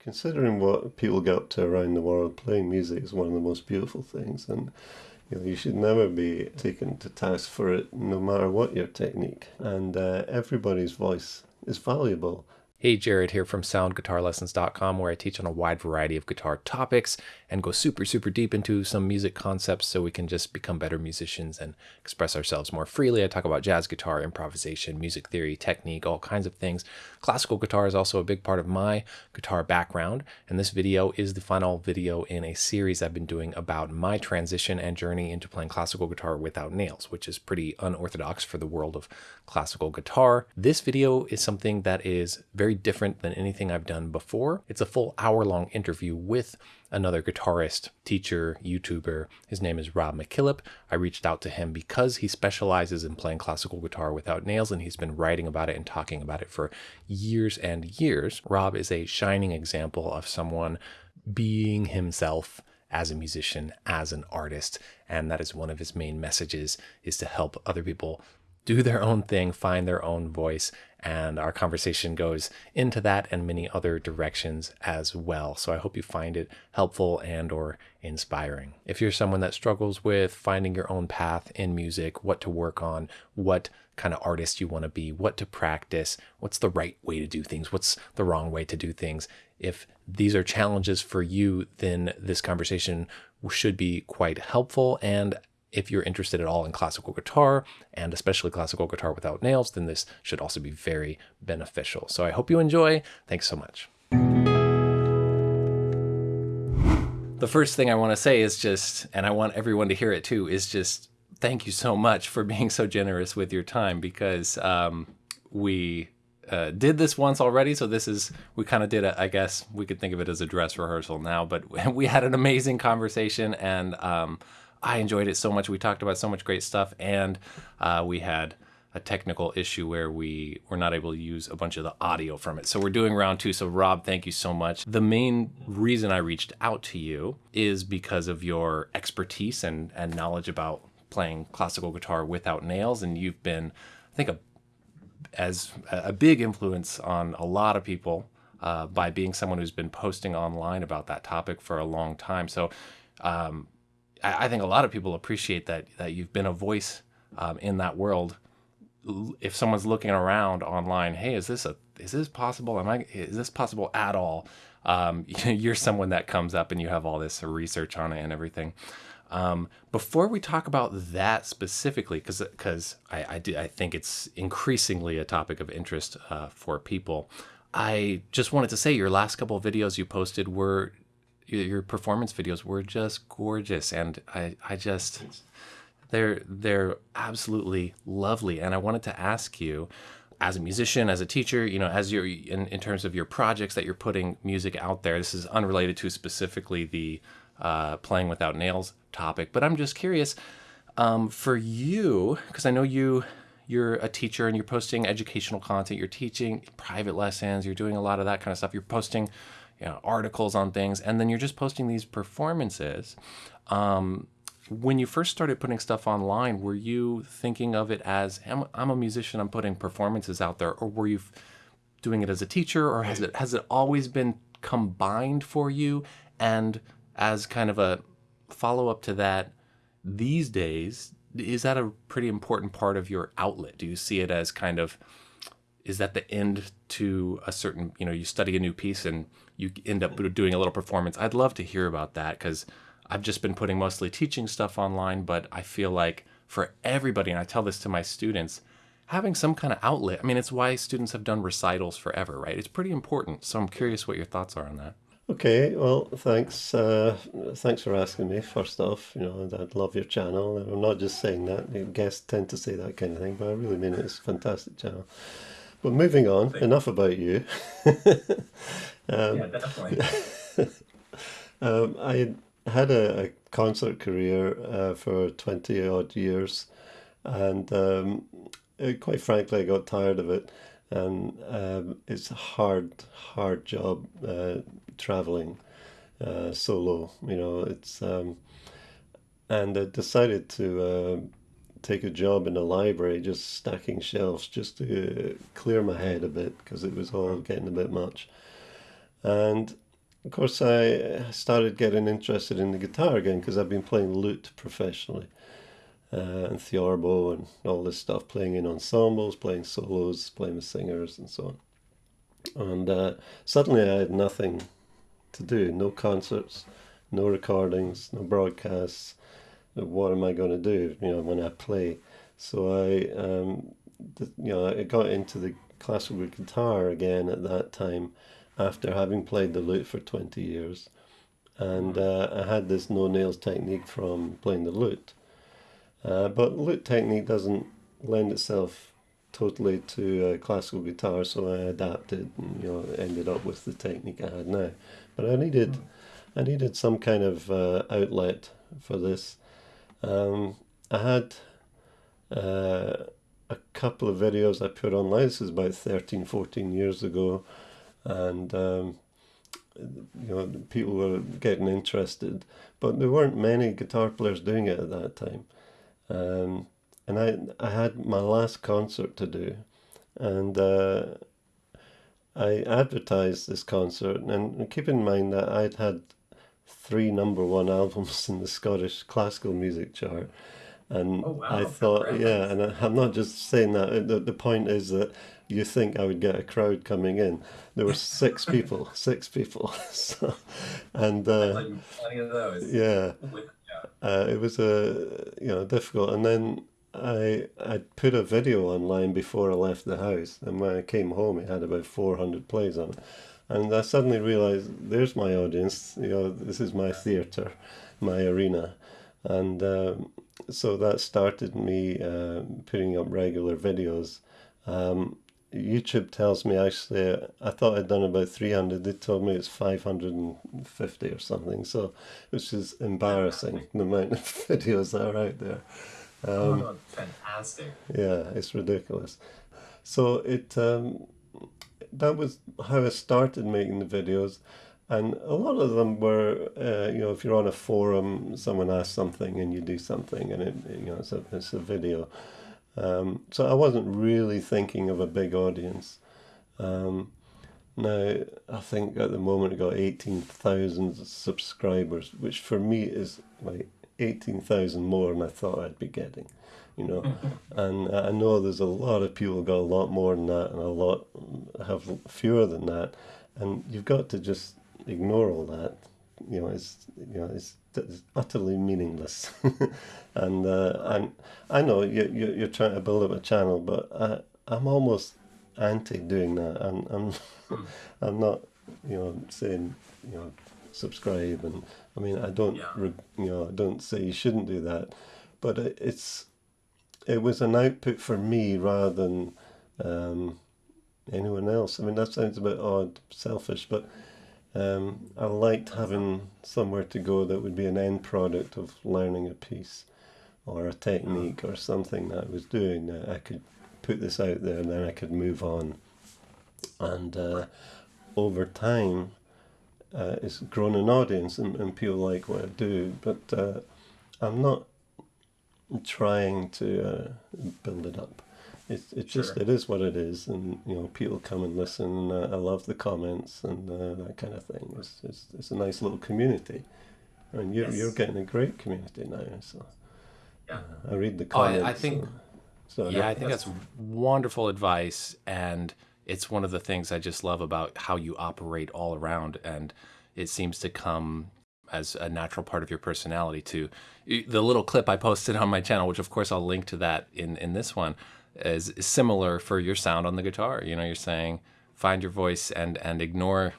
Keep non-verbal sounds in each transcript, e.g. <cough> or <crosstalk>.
considering what people get up to around the world, playing music is one of the most beautiful things, and you know you should never be taken to task for it, no matter what your technique. And uh, everybody's voice is valuable. Hey, Jared here from soundguitarlessons.com, where I teach on a wide variety of guitar topics and go super, super deep into some music concepts so we can just become better musicians and express ourselves more freely. I talk about jazz guitar, improvisation, music theory, technique, all kinds of things. Classical guitar is also a big part of my guitar background, and this video is the final video in a series I've been doing about my transition and journey into playing classical guitar without nails, which is pretty unorthodox for the world of classical guitar. This video is something that is very very different than anything I've done before. It's a full hour long interview with another guitarist, teacher, YouTuber. His name is Rob MacKillop. I reached out to him because he specializes in playing classical guitar without nails and he's been writing about it and talking about it for years and years. Rob is a shining example of someone being himself as a musician, as an artist, and that is one of his main messages is to help other people do their own thing, find their own voice, and our conversation goes into that and many other directions as well. So I hope you find it helpful and or inspiring. If you're someone that struggles with finding your own path in music, what to work on, what kind of artist you want to be, what to practice, what's the right way to do things, what's the wrong way to do things. If these are challenges for you, then this conversation should be quite helpful and if you're interested at all in classical guitar and especially classical guitar without nails, then this should also be very beneficial. So I hope you enjoy. Thanks so much. The first thing I want to say is just, and I want everyone to hear it too, is just thank you so much for <laughs> being so generous with your time because um, we uh, did this once already, so this is we kind of did it. I guess we could think of it as a dress rehearsal now, but <laughs> we had an amazing conversation, and um, I enjoyed it so much. We talked about so much great stuff, and uh, we had a technical issue where we were not able to use a bunch of the audio from it. So we're doing round two. So Rob, thank you so much. The main reason I reached out to you is because of your expertise and, and knowledge about playing classical guitar without nails. And you've been, I think, a, as a big influence on a lot of people uh, by being someone who's been posting online about that topic for a long time. So um, I, think a lot of people appreciate that that you've been a voice um, in that world. If someone's looking around online, hey, is this a is this possible? Am I is this possible at all? Um, <laughs> you're someone that comes up and you have all this research on it and everything. Um, before we talk about that specifically, because because I I, do, I think it's increasingly a topic of interest uh, for people. I just wanted to say your last couple of videos you posted were your performance videos were just gorgeous, and I I just they're they're absolutely lovely. And I wanted to ask you, as a musician, as a teacher, you know, as you're in, in terms of your projects that you're putting music out there. This is unrelated to specifically the uh, playing without nails topic, but I'm just curious um, for you because I know you you're a teacher and you're posting educational content, you're teaching private lessons, you're doing a lot of that kind of stuff. You're posting you know, articles on things, and then you're just posting these performances. Um, when you first started putting stuff online, were you thinking of it as I'm, I'm, a musician, I'm putting performances out there, or were you doing it as a teacher, or has it has it always been combined for you? And as kind of a follow up to that, these days, is that a pretty important part of your outlet? Do you see it as kind of is that the end to a certain you know you study a new piece and you end up doing a little performance i'd love to hear about that because i've just been putting mostly teaching stuff online but i feel like for everybody and i tell this to my students having some kind of outlet i mean it's why students have done recitals forever right it's pretty important so i'm curious what your thoughts are on that Okay, well, thanks. Uh, thanks for asking me. First off, you know, I'd love your channel. I'm not just saying that. Guests tend to say that kind of thing, but I really mean it. It's a fantastic channel. But moving on, enough about you. <laughs> um, yeah, definitely. <laughs> um, I had a, a concert career uh, for 20 odd years, and um, it, uh, quite frankly, I got tired of it. And um, it's a hard, hard job uh, traveling uh, solo. You know, it's um, and I decided to uh, take a job in a library just stacking shelves just to clear my head a bit because it was all getting a bit much. And of course, I started getting interested in the guitar again because I've been playing lute professionally uh, and theorbo and all this stuff, playing in ensembles, playing solos, playing with singers and so on. And uh, suddenly I had nothing to do, no concerts, no recordings, no broadcasts. What am I going to do, you know, when I play? So I, um, you know, I got into the classical guitar again at that time after having played the lute for 20 years. And uh, I had this no nails technique from playing the lute. Uh, but lute technique doesn't lend itself totally to uh, classical guitar, so I adapted and you know ended up with the technique I had now. But I needed, I needed some kind of uh, outlet for this. Um, I had uh, a couple of videos I put online. This is about 13, 14 years ago, and um, you know people were getting interested, but there weren't many guitar players doing it at that time. Um, and I I had my last concert to do, and uh, I advertised this concert. And keep in mind that I'd had three number one albums in the Scottish classical music chart. And oh, wow. I thought, yeah, and I, I'm not just saying that. The, the point is that you think I would get a crowd coming in. There were <laughs> six people, six people. <laughs> so, and uh, those. Yeah, uh, it was a you know difficult. And then I I put a video online before I left the house, and when I came home, it had about four hundred plays on it. And I suddenly realized there's my audience. You know, this is my theater, my arena, and um, so that started me uh, putting up regular videos. Um, YouTube tells me actually, I thought I'd done about 300. They told me it's 550 or something. So, which is embarrassing <laughs> the amount of <laughs> videos that are out there. Um, oh, fantastic. Yeah, it's ridiculous. So it um, that was how I started making the videos, and a lot of them were, uh, you know, if you're on a forum, someone asks something and you do something, and it, you know, it's a it's a video. Um, so I wasn't really thinking of a big audience. Um, now, I think at the moment I got 18,000 subscribers, which for me is like 18,000 more than I thought I'd be getting, you know. and I know there's a lot of people got a lot more than that and a lot have fewer than that. And you've got to just ignore all that. You know, it's, you know, it's it's utterly meaningless. <laughs> and uh, and I know you, you you're trying to build up a channel, but I I'm almost anti doing that. I'm I'm <laughs> I'm not you know saying you know subscribe and I mean I don't yeah. you know I don't say you shouldn't do that, but it, it's it was an output for me rather than um, anyone else. I mean that sounds a bit odd, selfish, but um, I liked having somewhere to go that would be an end product of learning a piece or a technique or something that I was doing that I could put this out there and then I could move on. And uh, over time, uh, it's grown an audience and, and people like what I do, but uh, I'm not trying to uh, build it up it's it's sure. just it is what it is, and you know people come and listen. Uh, I love the comments and uh, that kind of thing. It's, it's it's a nice little community, and you're yes. you're getting a great community now. So yeah, uh, I read the comments. Oh, I, I think. So, yeah, I think that's wonderful advice, and it's one of the things I just love about how you operate all around, and it seems to come as a natural part of your personality too. The little clip I posted on my channel, which of course I'll link to that in in this one is, is similar for your sound on the guitar. You know, you're saying find your voice and and ignore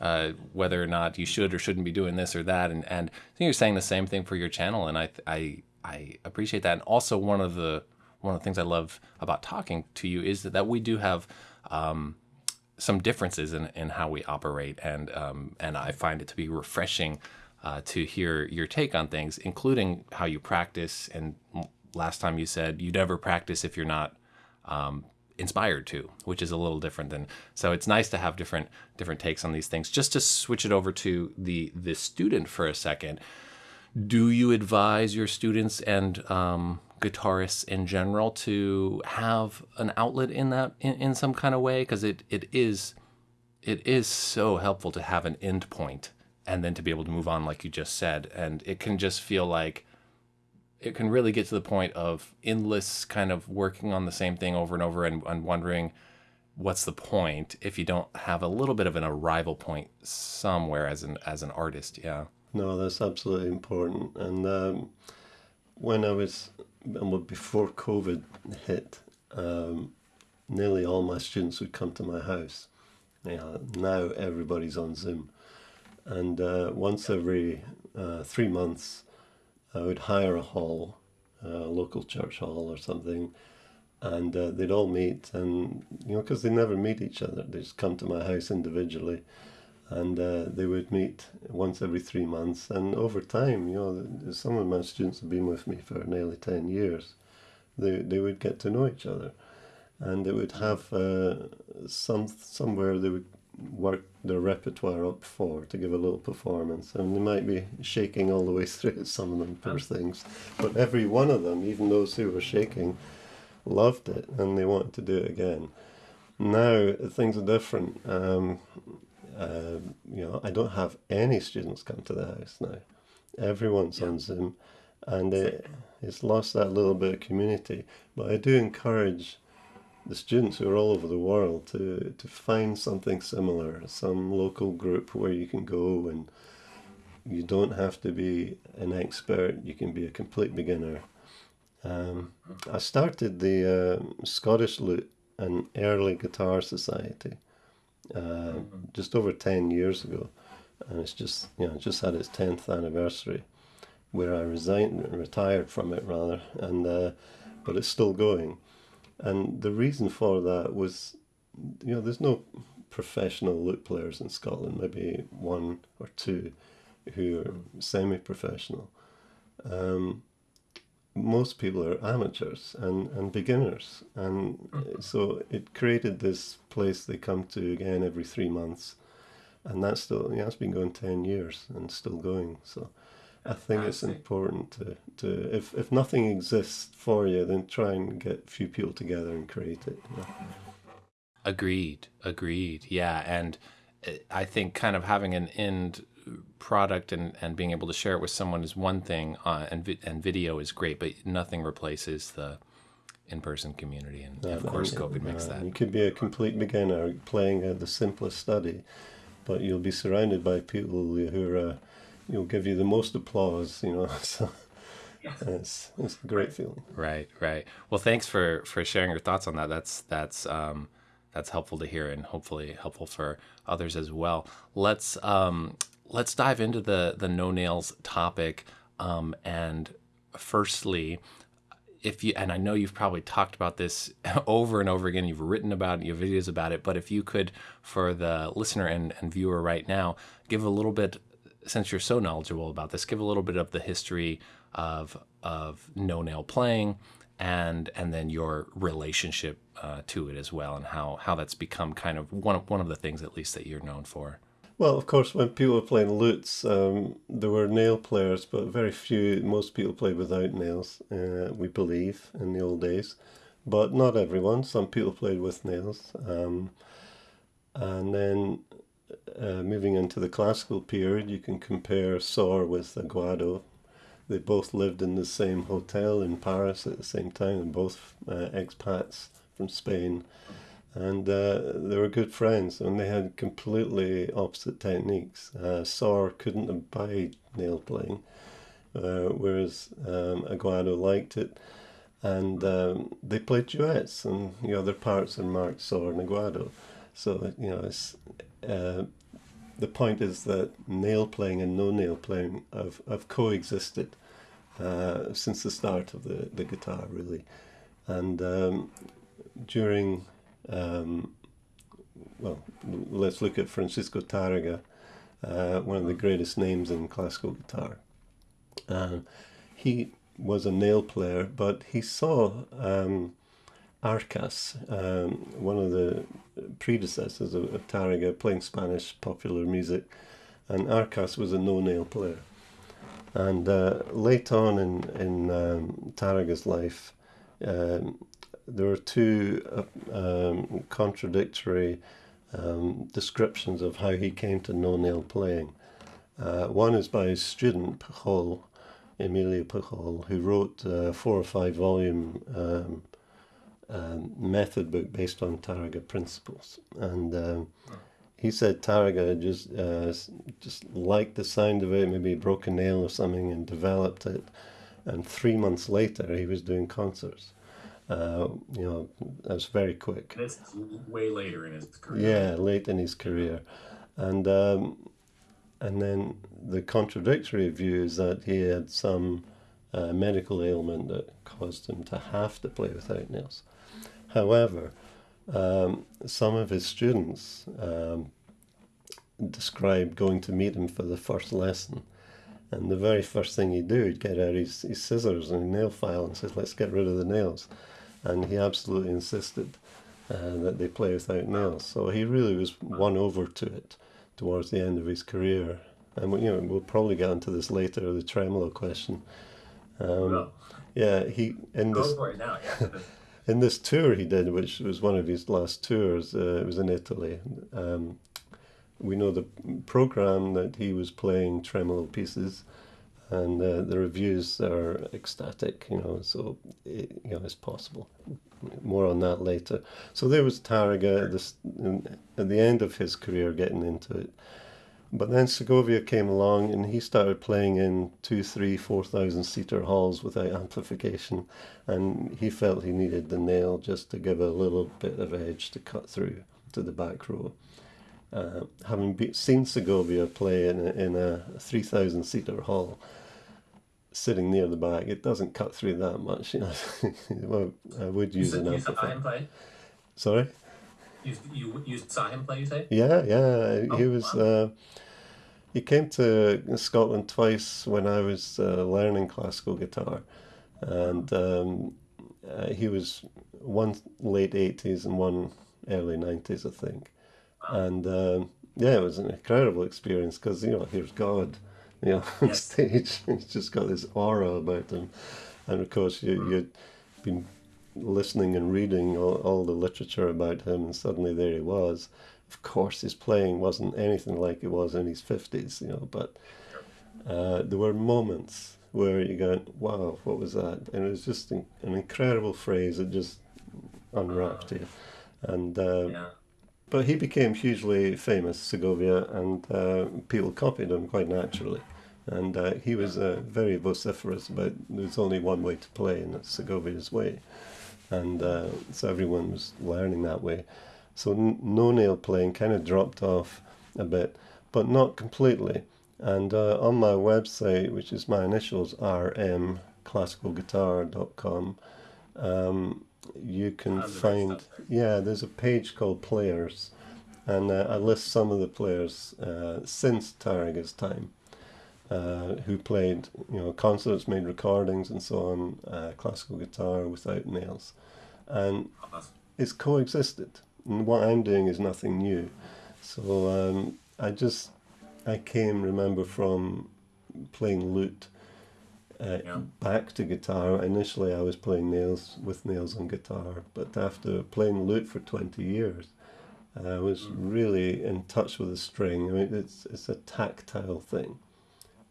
uh, whether or not you should or shouldn't be doing this or that. And and I think you're saying the same thing for your channel, and I I I appreciate that. And also one of the one of the things I love about talking to you is that, that we do have um, some differences in, in how we operate, and um, and I find it to be refreshing uh, to hear your take on things, including how you practice and last time you said you never practice if you're not um, inspired to, which is a little different than. So it's nice to have different different takes on these things. Just to switch it over to the the student for a second, do you advise your students and um, guitarists in general to have an outlet in that in, in some kind of way? Because it it is it is so helpful to have an end point and then to be able to move on, like you just said. And it can just feel like it can really get to the point of endless kind of working on the same thing over and over and, and wondering what's the point if you don't have a little bit of an arrival point somewhere as an as an artist yeah no that's absolutely important and um, when i was before covid hit um, nearly all my students would come to my house. Yeah, now everybody's on zoom. And uh, once every uh, three months I would hire a hall, a local church hall or something, and uh, they'd all meet, and you know, because they never meet each other, they just come to my house individually, and uh, they would meet once every three months, and over time, you know, some of my students have been with me for nearly ten years. They they would get to know each other, and they would have uh, some somewhere they would work their repertoire up for to give a little performance. And they might be shaking all the way <laughs> through some of them, poor things. But every one of them, even those who were shaking, loved it and they wanted to do it again. Now things are different. Um, uh, you know, I don't have any students come to the house now. Everyone's yeah. on Zoom, and it, it's lost that little bit of community. But I do encourage the students who are all over the world to, to find something similar, some local group where you can go and you don't have to be an expert, you can be a complete beginner. Um, I started the uh, Scottish Lute and Early Guitar Society uh, mm-hmm. just over 10 years ago, and it's just, you know, just had its 10th anniversary where I resigned, retired from it rather, and uh, but it's still going. And the reason for that was, you know, there's no professional lute players in Scotland, maybe one or two who are semi professional. Um, most people are amateurs and, and beginners. And mm-hmm. so it created this place they come to again every three months. And that's still, yeah, it's been going 10 years and still going. So I think it's important to, to if, if nothing exists for you, then try and get a few people together and create it. Agreed. Agreed. Yeah. And uh, I think kind of having an end product and, and being able to share it with someone is one thing, uh, and, vi- and video is great, but nothing replaces the in person community. And of course, COVID makes that. You could be a complete beginner playing uh, the simplest study, but you'll be surrounded by people who are. Uh, you'll give you the most applause, you know. <laughs> So it's it's a great feeling. Right, right. Well, thanks for for sharing your thoughts on that. That's that's um, that's helpful to hear and hopefully helpful for others as well. Let's um, let's dive into the the no nails topic. Um, and firstly, if you and I know you've probably talked about this <laughs> over and over again, you've written about it, you have videos about it, but if you could, for the listener and, and viewer right now, give a little bit since you're so knowledgeable about this, give a little bit of the history of of no nail playing, and and then your relationship uh, to it as well, and how how that's become kind of one of one of the things at least that you're known for. Well, of course, when people were playing lutes, um, there were nail players, but very few. Most people played without nails. Uh, we believe in the old days, but not everyone. Some people played with nails. Um, and then uh, moving into the classical period, you can compare Sor with Aguado. They both lived in the same hotel in Paris at the same time, and both uh, expats from Spain. And uh, they were good friends, and they had completely opposite techniques. Uh, Sor couldn't abide nail playing, uh, whereas um, Aguado liked it. And um, they played duets, and the other parts are marked Sor and Aguado. So, you know, it's, uh, the point is that nail playing and no nail playing have, have coexisted uh, since the start of the, the guitar, really. And um, during, um, well, let's look at Francisco Tarrega, uh, one of the greatest names in classical guitar. Uh, he was a nail player, but he saw um, Arcas, um, one of the predecessors of, of Tarrega, playing Spanish popular music, and Arcas was a no-nail player. And uh, late on in in um, Tarrega's life, um, there are two uh, um, contradictory um, descriptions of how he came to no nail playing. Uh, one is by his student, Pujol, Emilio Pujol, who wrote a four or five volume um, um, method book based on Tarrega principles. And um, he said Tarrega just uh, just liked the sound of it, maybe broke a nail or something, and developed it. And three months later, he was doing concerts. Uh, you know, that's very quick. That's way later in his career. Yeah, late in his career, and um, and then the contradictory view is that he had some uh, medical ailment that caused him to have to play without nails. However, um, some of his students um, described going to meet him for the first lesson. And the very first thing he'd do, he'd get out his, his scissors and nail file and says, let's get rid of the nails. And he absolutely insisted uh, that they play without nails. So he really was won over to it towards the end of his career. And you know, we'll probably get into this later, the tremolo question. Um, Well, yeah, he in this for it now. Yeah. <laughs> in this tour he did, which was one of his last tours, uh, it was in Italy. Um, we know the program that he was playing tremolo pieces, and the reviews are ecstatic. You know, so it, you know it's possible. More on that later. So there was Tarrega this, at the end of his career getting into it. But then Segovia came along and he started playing in two, three, four thousand seater halls without amplification, and he felt he needed the nail just to give a little bit of edge to cut through to the back row. Uh, having be- seen Segovia play in a, in a three thousand seater hall, sitting near the back, it doesn't cut through that much. You know, <laughs> well, I would use an you amplifier. play. Sorry. You, you you saw him play. You say? Yeah, yeah. He Oh, was. wow. Uh, he came to Scotland twice when I was uh, learning classical guitar, and um, uh, he was one late eighties and one early nineties, I think. And um, yeah, it was an incredible experience because you know here's God, you know, on Yes. stage. <laughs> He's just got this aura about him, and of course you you'd been listening and reading all, all the literature about him, and suddenly there he was. Of course, his playing wasn't anything like it was in his fifties, you know, but uh, there were moments where you go, "Wow, what was that?" And it was just an, an incredible phrase that just unwrapped you. And uh, Yeah. but he became hugely famous, Segovia, and uh, people copied him quite naturally. And uh, he was uh, very vociferous about there's only one way to play, and it's Segovia's way. And uh, so everyone was learning that way. So n- no nail playing kind of dropped off a bit, but not completely. And uh, on my website, which is my initials, rmclassicalguitar.com, um, you can Tons of great find, yeah, there's a page called Players, and uh, I list some of the players uh, since Tarrega's time. Uh, who played, you know, concerts, made recordings, and so on, uh, classical guitar without nails, and it's coexisted. And what I'm doing is nothing new. So um, I just, I came, remember, from playing lute uh, Yeah. back to guitar. Initially, I was playing nails with nails on guitar, but after playing lute for 20 years, I was Mm. really in touch with the string. I mean, it's it's a tactile thing.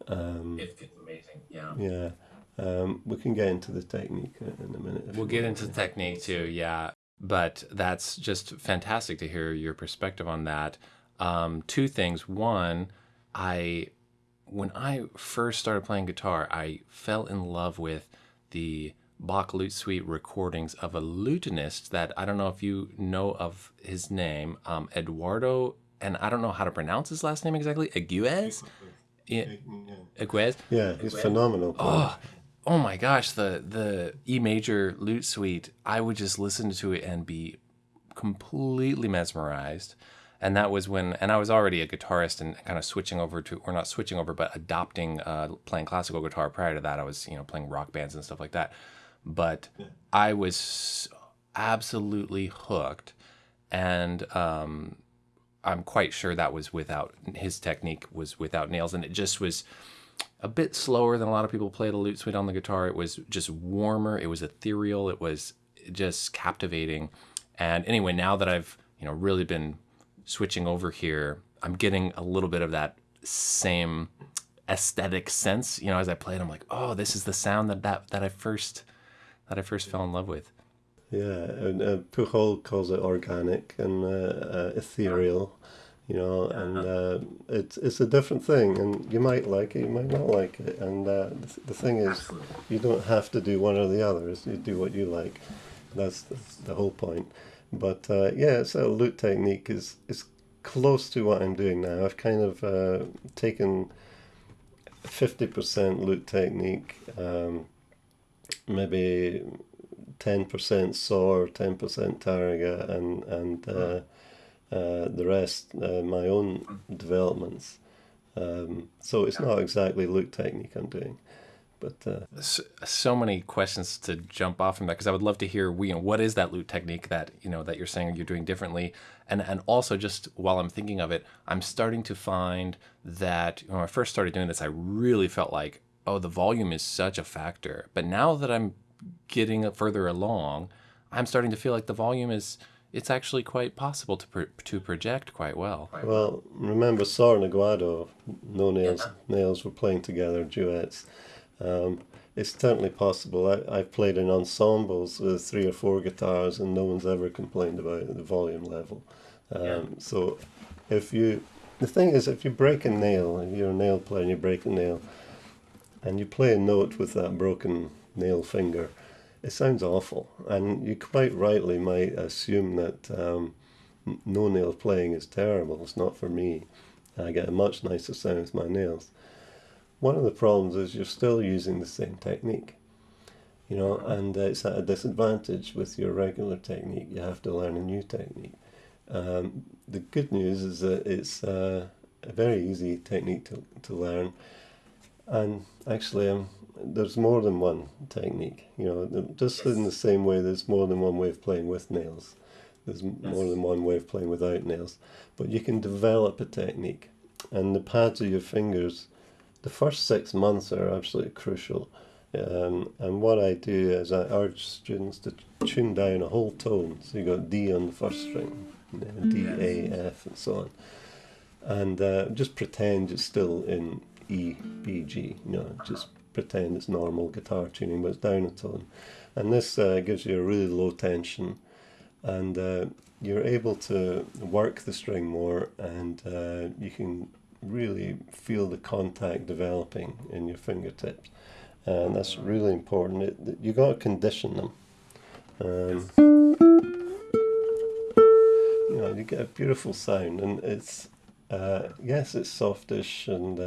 Um, it's amazing. Yeah. yeah. Um, we can get into the technique in in a minute. We'll get want. into technique too, yeah. But that's just fantastic to hear your perspective on that. Um, two things. One, I when I first started playing guitar, I fell in love with the Bach Lute Suite recordings of a lutenist that I don't know if you know of his name, um, Eduardo, and I don't know how to pronounce his last name exactly. Egüez? Yeah, Egüez? Yeah, he's phenomenal. player. Oh, oh my gosh, the the E major lute suite. I would just listen to it and be completely mesmerized. And that was when, and I was already a guitarist and kind of switching over to, or not switching over, but adopting uh, playing classical guitar. Prior to that, I was, you know, playing rock bands and stuff like that. But I was absolutely hooked. And um, I'm quite sure that was without, his technique was without nails. And it just was, a bit slower than a lot of people play the lute suite on the guitar. It was just warmer. It was ethereal. It was just captivating. And anyway, now that I've you know really been switching over here, I'm getting a little bit of that same aesthetic sense. You know, as I play it, I'm like, oh, this is the sound that that, that I first that I first fell in love with. Yeah, and uh, Pujol calls it organic and uh, uh, ethereal, you know, and uh, it's it's a different thing, and you might like it, you might not like it, and uh, the, the thing is, Absolutely. you don't have to do one or the other. it's- You do what you like. That's, that's the whole point. But uh, yeah, so lute technique is is close to what I'm doing now. I've kind of uh, taken fifty percent lute technique, um, maybe ten percent Sor, ten percent Tarrega, and and uh, uh, the rest uh, my own developments. Um, so it's not exactly lute technique I'm doing, but uh, so, so many questions to jump off from that because I would love to hear you know what is that lute technique that you know that you're saying you're doing differently? And and also just while I'm thinking of it I'm starting to find that when I first started doing this I really felt like oh the volume is such a factor. But now that I'm getting further along I'm starting to feel like the volume is it's actually quite possible to pro- to project quite well Well, remember Sor and Aguado, No Nails, Nails were playing together duets. Um, it's certainly possible. I, I've played in ensembles with three or four guitars, and no one's ever complained about the volume level. Um, Yeah. So, if you, the thing is, if you break a nail, and you're a nail player and you break a nail, and you play a note with that broken nail finger, it sounds awful. And you quite rightly might assume that um, no nail playing is terrible. It's not for me. I get a much nicer sound with my nails. One of the problems is you're still using the same technique, you know, and it's at a disadvantage with your regular technique. You have to learn a new technique. Um, the good news is that it's uh, a very easy technique to, to learn, and actually, um, there's more than one technique. You know, just in the same way, there's more than one way of playing with nails. There's m more than one way of playing without nails, but you can develop a technique, and the pads of your fingers. The first six months are absolutely crucial. Um, and what I do is I urge students to tune down a whole tone. So you got D on the first string, D, A, F, and so on. And uh, just pretend it's still in E, B, G. You know, just pretend it's normal guitar tuning, but it's down a tone. And this uh, gives you a really low tension, and uh, you're able to work the string more, and uh, you can really feel the contact developing in your fingertips and that's really important. It, you got to condition them. Um, you know, you get a beautiful sound, and it's uh, yes, it's softish, and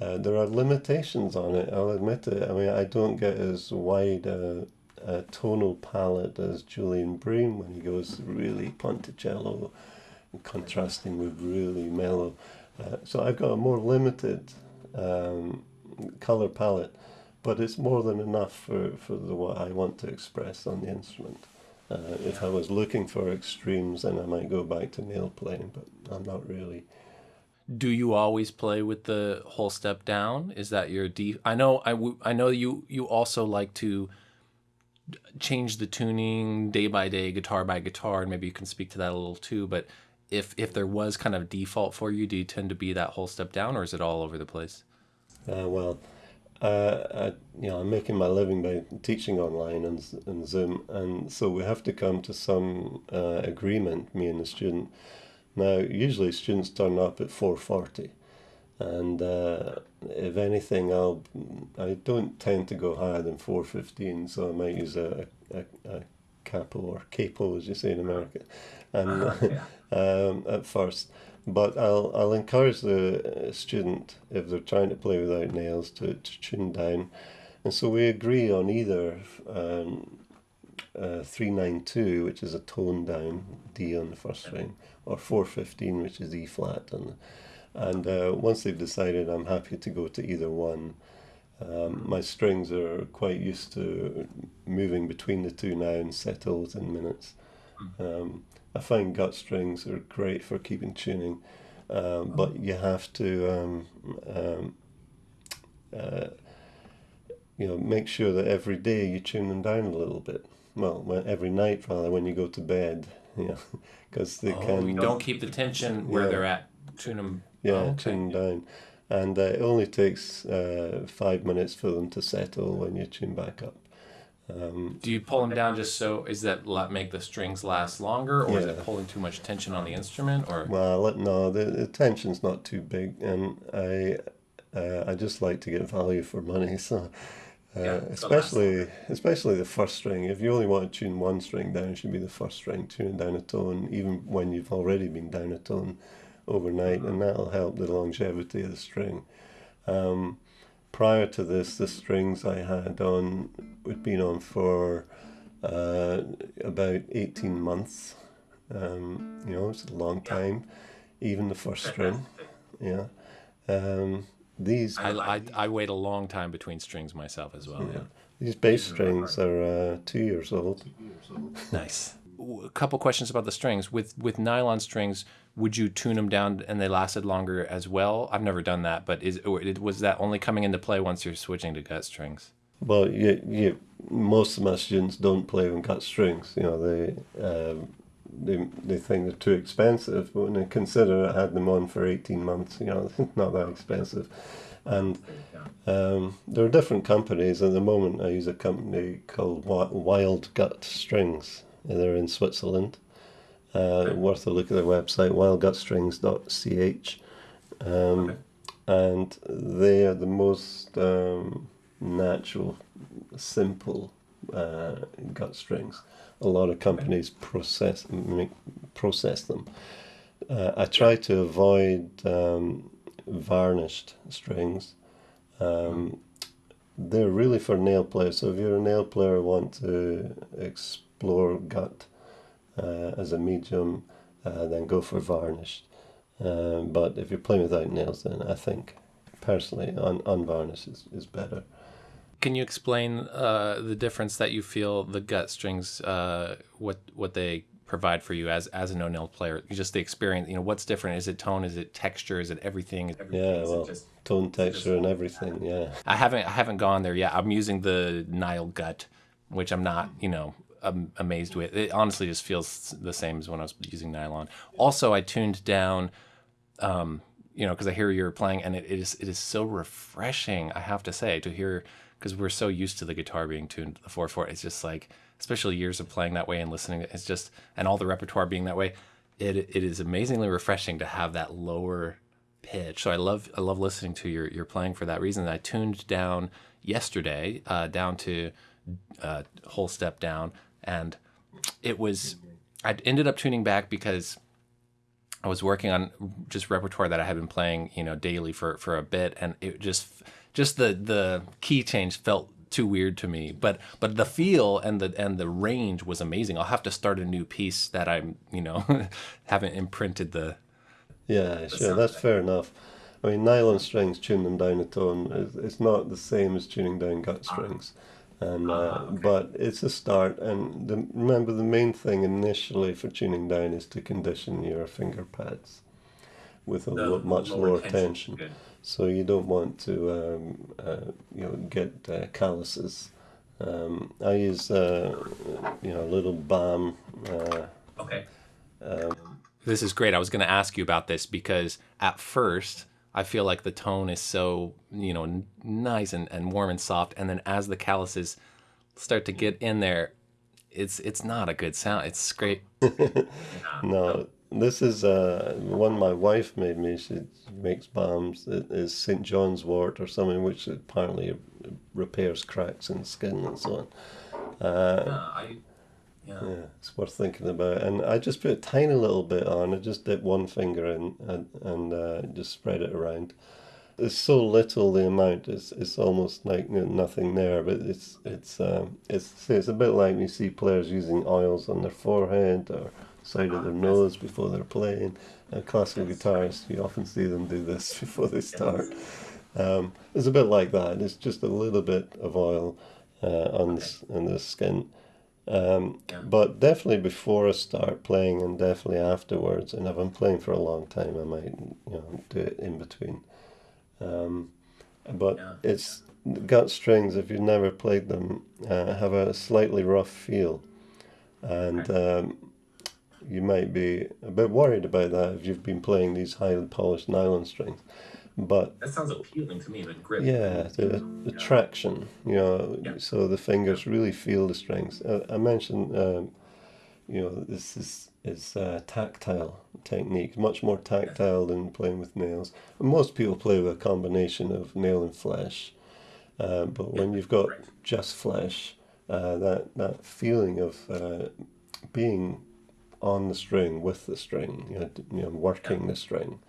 uh, there are limitations on it. I'll admit it. I mean, I don't get as wide a, a tonal palette as Julian Bream when he goes really ponticello, contrasting with really mellow. Uh, so I've got a more limited um, color palette, but it's more than enough for, for the what I want to express on the instrument. Uh, if I was looking for extremes, then I might go back to nail playing, but I'm not really. Do you always play with the whole step down is that your d i know i, w- I know you you also like to change the tuning day by day guitar by guitar and maybe you can speak to that a little too but if if there was kind of default for you do you tend to be that whole step down or is it all over the place Uh, well, uh, I, you know, I'm making my living by teaching online and, and Zoom, and so we have to come to some uh, agreement, me and the student. Now, usually students turn up at four forty, and uh, if anything, I'll I don't tend to go higher than four fifteen, so I might use a, a, a capo or capo, as you say in America, and <laughs> <laughs> um, at first. But I'll I'll encourage the uh, student if they're trying to play without nails to, to tune down, and so we agree on either um, uh, three nine two, which is a tone down D on the first string, or four fifteen, which is E flat, and and uh, once they've decided, I'm happy to go to either one. Um, my strings are quite used to moving between the two now and settle in minutes. Um, I find gut strings are great for keeping tuning, um, but you have to um, um, uh, you know make sure that every day you tune them down a little bit. Well, when, every night rather when you go to bed, <laughs> Yeah, because they Oh, can. you don't keep the tension where Yeah. they're at. Tune them. Yeah, Oh, okay. tune down. And uh, it only takes uh, five minutes for them to settle when you tune back up. Um, Do you pull them down just so is that la- make the strings last longer, or is it pulling too much tension on the instrument, or well, no, the, the tension's not too big, and I uh, I just like to get value for money. <laughs> So, Yeah, especially especially the first string. If you only want to tune one string down, it should be the first string tuning down a tone, even when you've already been down a tone overnight, and that'll help the longevity of the string. Um, prior to this, the strings I had on had been on for uh, about eighteen months. Um, you know, it's a long time. Even the first string, yeah. Um, these I, I, I wait a long time between strings myself as well. yeah. these bass strings are uh, two years old. Nice. A couple questions about the strings. With with nylon strings, would you tune them down and they lasted longer as well? I've never done that, but is or was that only coming into play once you're switching to gut strings? Well, you, you, most of my students don't play with gut strings. You know, they um, they they think they're too expensive. But when they consider I had them on for eighteen months, you know, <laughs> not that expensive. And um, there are different companies. At the moment, I use a company called Wild Gut Strings. They're in Switzerland. Uh, worth a look at their website, wildgutstrings.ch. Um, Okay. and they are the most um, natural, simple uh, gut strings. A lot of companies process make, process them. Uh, I try to avoid um, varnished strings. Um, they're really for nail players. So if you're a nail player, want to explore gut uh, as a medium, uh, then go for varnished. Um, but if you're playing without nails, then I think personally un- unvarnished is, is better. Can you explain uh, the difference that you feel the gut strings, uh, what what they provide for you as as a no nail player? Just the experience. You know, what's different? Is it tone? Is it texture? Is it everything? Everything Yeah, is well, just tone, texture, and everything. Yeah, I haven't I haven't gone there yet. I'm using the Nylgut, which I'm not you know am amazed with. It honestly just feels the same as when I was using nylon. Also, I tuned down, um, you know, because I hear you're playing, and it, it is it is so refreshing. I have to say to hear because we're so used to the guitar being tuned to the four four. It's just like especially years of playing that way and listening. It's just and all the repertoire being that way. It it is amazingly refreshing to have that lower pitch. So I love I love listening to your your playing for that reason. I tuned down yesterday uh, down to uh, whole step down, and it was I ended up tuning back because I was working on just repertoire that I had been playing you know daily for for a bit, and it just just the the key change felt too weird to me but but the feel and the and the range was amazing i'll have to start a new piece that i'm you know <laughs> haven't imprinted the yeah, sure. That's fair enough. I mean, nylon strings tune them down a tone. It's, not the same as tuning down gut strings, and uh, Ah, okay. but it's a start. And the, remember, the main thing initially for tuning down is to condition your finger pads with a the lo- much lower tension. tension. Good. So you don't want to, um, uh, you know, get uh, calluses. Um, I use, uh, you know, a little balm. Uh, Okay. This is great. I was going to ask you about this because at first I feel like the tone is so, you know, n- nice and, and warm and soft. And then as the calluses start to get in there, it's it's not a good sound. It's scrape. <laughs> no, this is uh, one my wife made me. She makes balms. It is St. John's wort or something, which apparently repairs cracks in skin and so on. Uh, Uh, I. Yeah. Yeah, it's worth thinking about. And I just put a tiny little bit on. I just dip one finger in and, and uh, just spread it around. It's so little the amount. It's it's almost like nothing there. But it's it's um, it's it's a bit like you see players using oils on their forehead or side of their nose before they're playing. Uh, classical guitarists, you often see them do this <laughs> before they start. Um, it's a bit like that. It's just a little bit of oil uh, on the, on the skin. Um. But definitely before I start playing and definitely afterwards, and if I'm playing for a long time, I might you know do it in between. Um, but it's gut strings. If you've never played them, uh, have a slightly rough feel, and um, you might be a bit worried about that if you've been playing these highly polished nylon strings. But That sounds appealing to me. The grip. yeah, the, the Yeah. traction, you know, Yeah. so the fingers really feel the strings. Uh, I mentioned, um, you know, this is is uh, tactile technique, much more tactile than playing with nails. And most people play with a combination of nail and flesh, uh, but when you've got Right. just flesh, uh, that that feeling of uh, being on the string with the string, you know, you know working the string,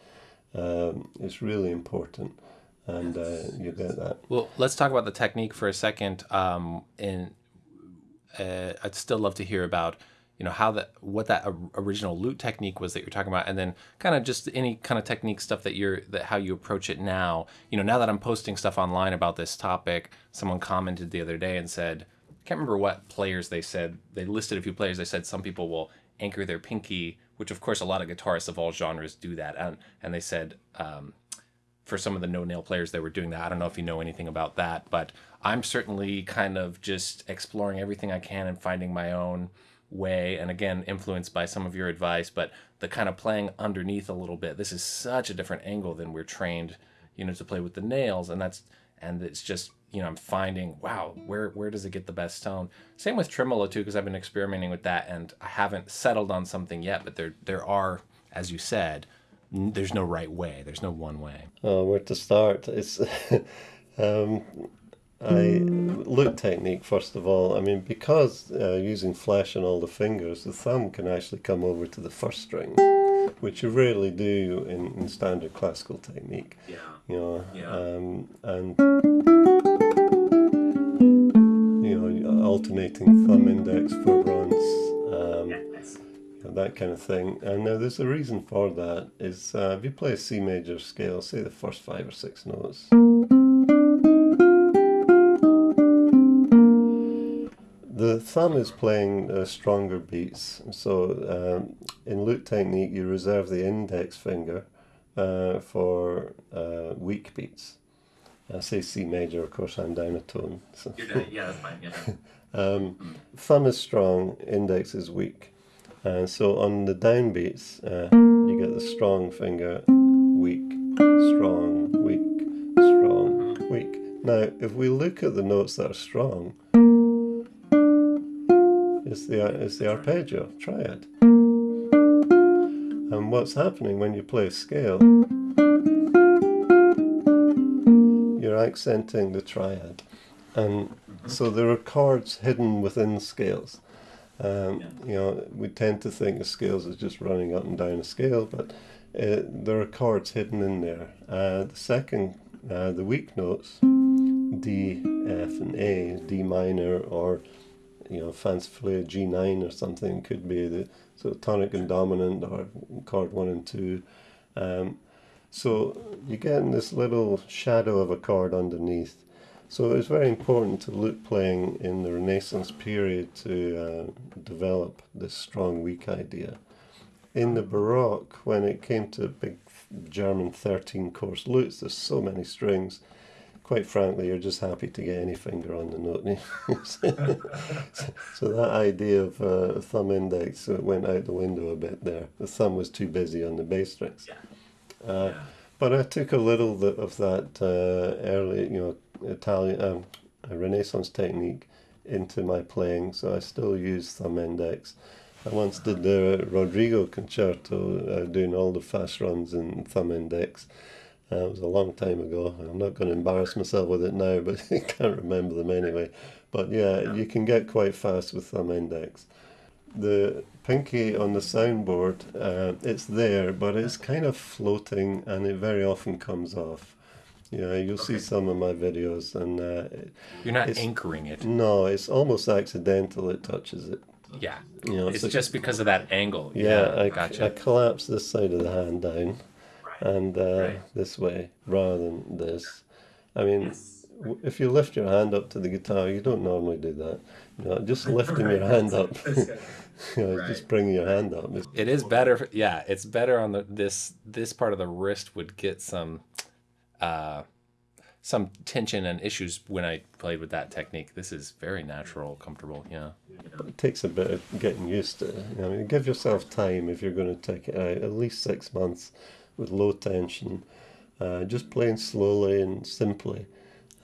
um, is really important, and uh, you get that. Well, let's talk about the technique for a second. Um, and uh, I'd still love to hear about, you know, how that, what that original lute technique was that you're talking about, and then kind of just any kind of technique stuff that you're that how you approach it now. You know, now that I'm posting stuff online about this topic, someone commented the other day and said, I can't remember what players they said. They listed a few players. They said some people will anchor their pinky, which of course a lot of guitarists of all genres do that, and and they said. Um, for some of the no nail players that were doing that. I don't know if you know anything about that, but I'm certainly kind of just exploring everything I can and finding my own way. And again, influenced by some of your advice, but the kind of playing underneath a little bit. This is such a different angle than we're trained, you know, to play with the nails. And that's, and it's just, you know, I'm finding, wow, where, where does it get the best tone? Same with tremolo too, because I've been experimenting with that and I haven't settled on something yet, but there, there are, as you said, there's no right way. There's no one way. Uh, where to start? It's <laughs> um, I look technique first of all. I mean, because uh, using flesh and all the fingers, the thumb can actually come over to the first string, which you rarely do in, in standard classical technique. Yeah. You know, Yeah. um, and alternating thumb index for runs. Um, that kind of thing. And now there's a reason for that. Is uh, if you play a C major scale, say the first five or six notes, the thumb is playing uh, stronger beats. So um, in lute technique, you reserve the index finger uh, for uh, weak beats. I say C major, of course, I'm down a tone. So. You're done. Yeah, that's fine. Yeah. <laughs> Um, thumb is strong, index is weak. And so on the downbeats, uh, you get the strong finger, weak, strong, weak, strong, weak. Now, if we look at the notes that are strong, it's the, it's the arpeggio, triad. And what's happening when you play a scale, you're accenting the triad. And so there are chords hidden within scales. Um, you know, we tend to think of scales as just running up and down a scale, but uh, there are chords hidden in there. Uh, the second, uh, the weak notes, D, F, and A, D minor, or you know, fancifully a G9 or something could be the sort of tonic and dominant, or chord one and two. Um, so you get in this little shadow of a chord underneath. So it's very important to lute playing in the Renaissance period to uh, develop this strong weak idea. In the Baroque, when it came to big German 13 course lutes, there's so many strings. Quite frankly, you're just happy to get any finger on the note. <laughs> so that idea of uh, thumb index uh, went out the window a bit there. The thumb was too busy on the bass strings. Yeah. Uh, Yeah. but I took a little of that uh, early, you know, Italian um, Renaissance technique into my playing, so I still use thumb index. I once did the Rodrigo concerto, uh, doing all the fast runs in thumb index. Uh, it was a long time ago. I'm not going to embarrass myself with it now, <laughs> but I can't remember them anyway. But yeah, Yeah. you can get quite fast with thumb index. The pinky on the soundboard, uh, it's there, but it's kind of floating and it very often comes off. Know, you'll see some of my videos, and uh, You're not It's- anchoring it. no, it's almost accidental. It touches it. Yeah. You know, It's so- just because of that angle. yeah. I, gotcha. I collapse this side of the hand down, Right. and uh, Right. this way rather than this. I mean, Yes. w- if you lift your hand up to the guitar, you don't normally do that. You know, just <laughs> lifting your hand up, <laughs> <laughs> you know, Right. just bringing your hand up. It's, It is better. Yeah, it's better on the this this part of the wrist would get some uh some tension and issues when I played with that technique. This is very natural, comfortable. Yeah. It takes a bit of getting used to. I mean, give yourself time if you're going to take it out. At least six months with low tension, uh, just playing slowly and simply.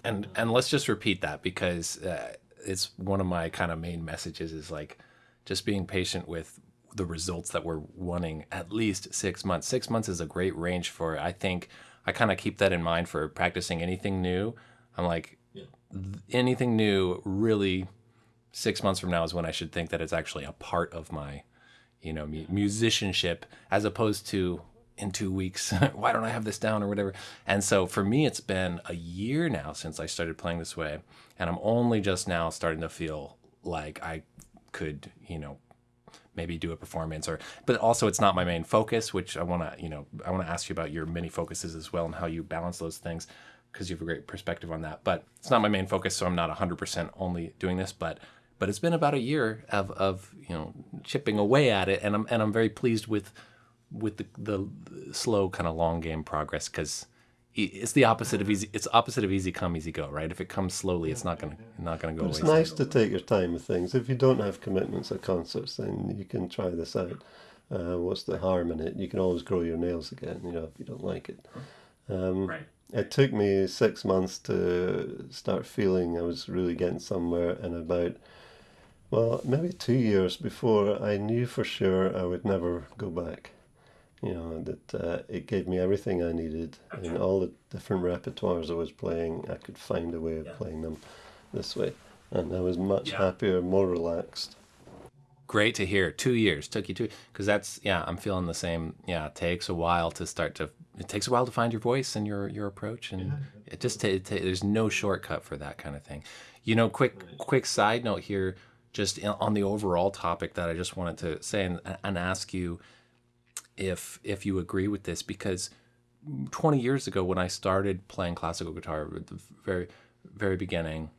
And and let's just repeat that because uh, it's one of my kind of main messages is like just being patient with the results that we're wanting at least six months. Six months is a great range for I think I kind of keep that in mind for practicing anything new. I'm like Yeah. anything new really six months from now is when I should think that it's actually a part of my, you know, mu- musicianship as opposed to in two weeks, <laughs> why don't I have this down or whatever. And so for me, it's been a year now since I started playing this way. And I'm only just now starting to feel like I could, you know, maybe do a performance or but also it's not my main focus which i want to you know i want to ask you about your many focuses as well and how you balance those things because you have a great perspective on that. But it's not my main focus so i'm not 100% only doing this but but it's been about a year of of you know chipping away at it and i'm and i'm very pleased with with the the slow kind of long game progress because it's the opposite of easy it's opposite of easy come easy go right if it comes slowly it's not gonna not gonna go But it's away nice to take your time with things. If you don't have commitments at concerts, then you can try this out. Uh, what's the harm in it? You can always grow your nails again, you know, if you don't like it. Um, Right. It took me six months to start feeling I was really getting somewhere, and about, well, maybe two years before I knew for sure I would never go back. You know, that uh, it gave me everything I needed in all the different repertoires I was playing. I could find a way of Yeah. playing them this way. And I was much Yeah. happier, more relaxed. great to hear two years took you two because that's yeah i'm feeling the same yeah it takes a while to start to it takes a while to find your voice and your your approach and it just ta- it ta- there's no shortcut for that kind of thing you know quick quick side note here just on the overall topic that i just wanted to say and, and ask you if if you agree with this because 20 years ago when i started playing classical guitar at the very very beginning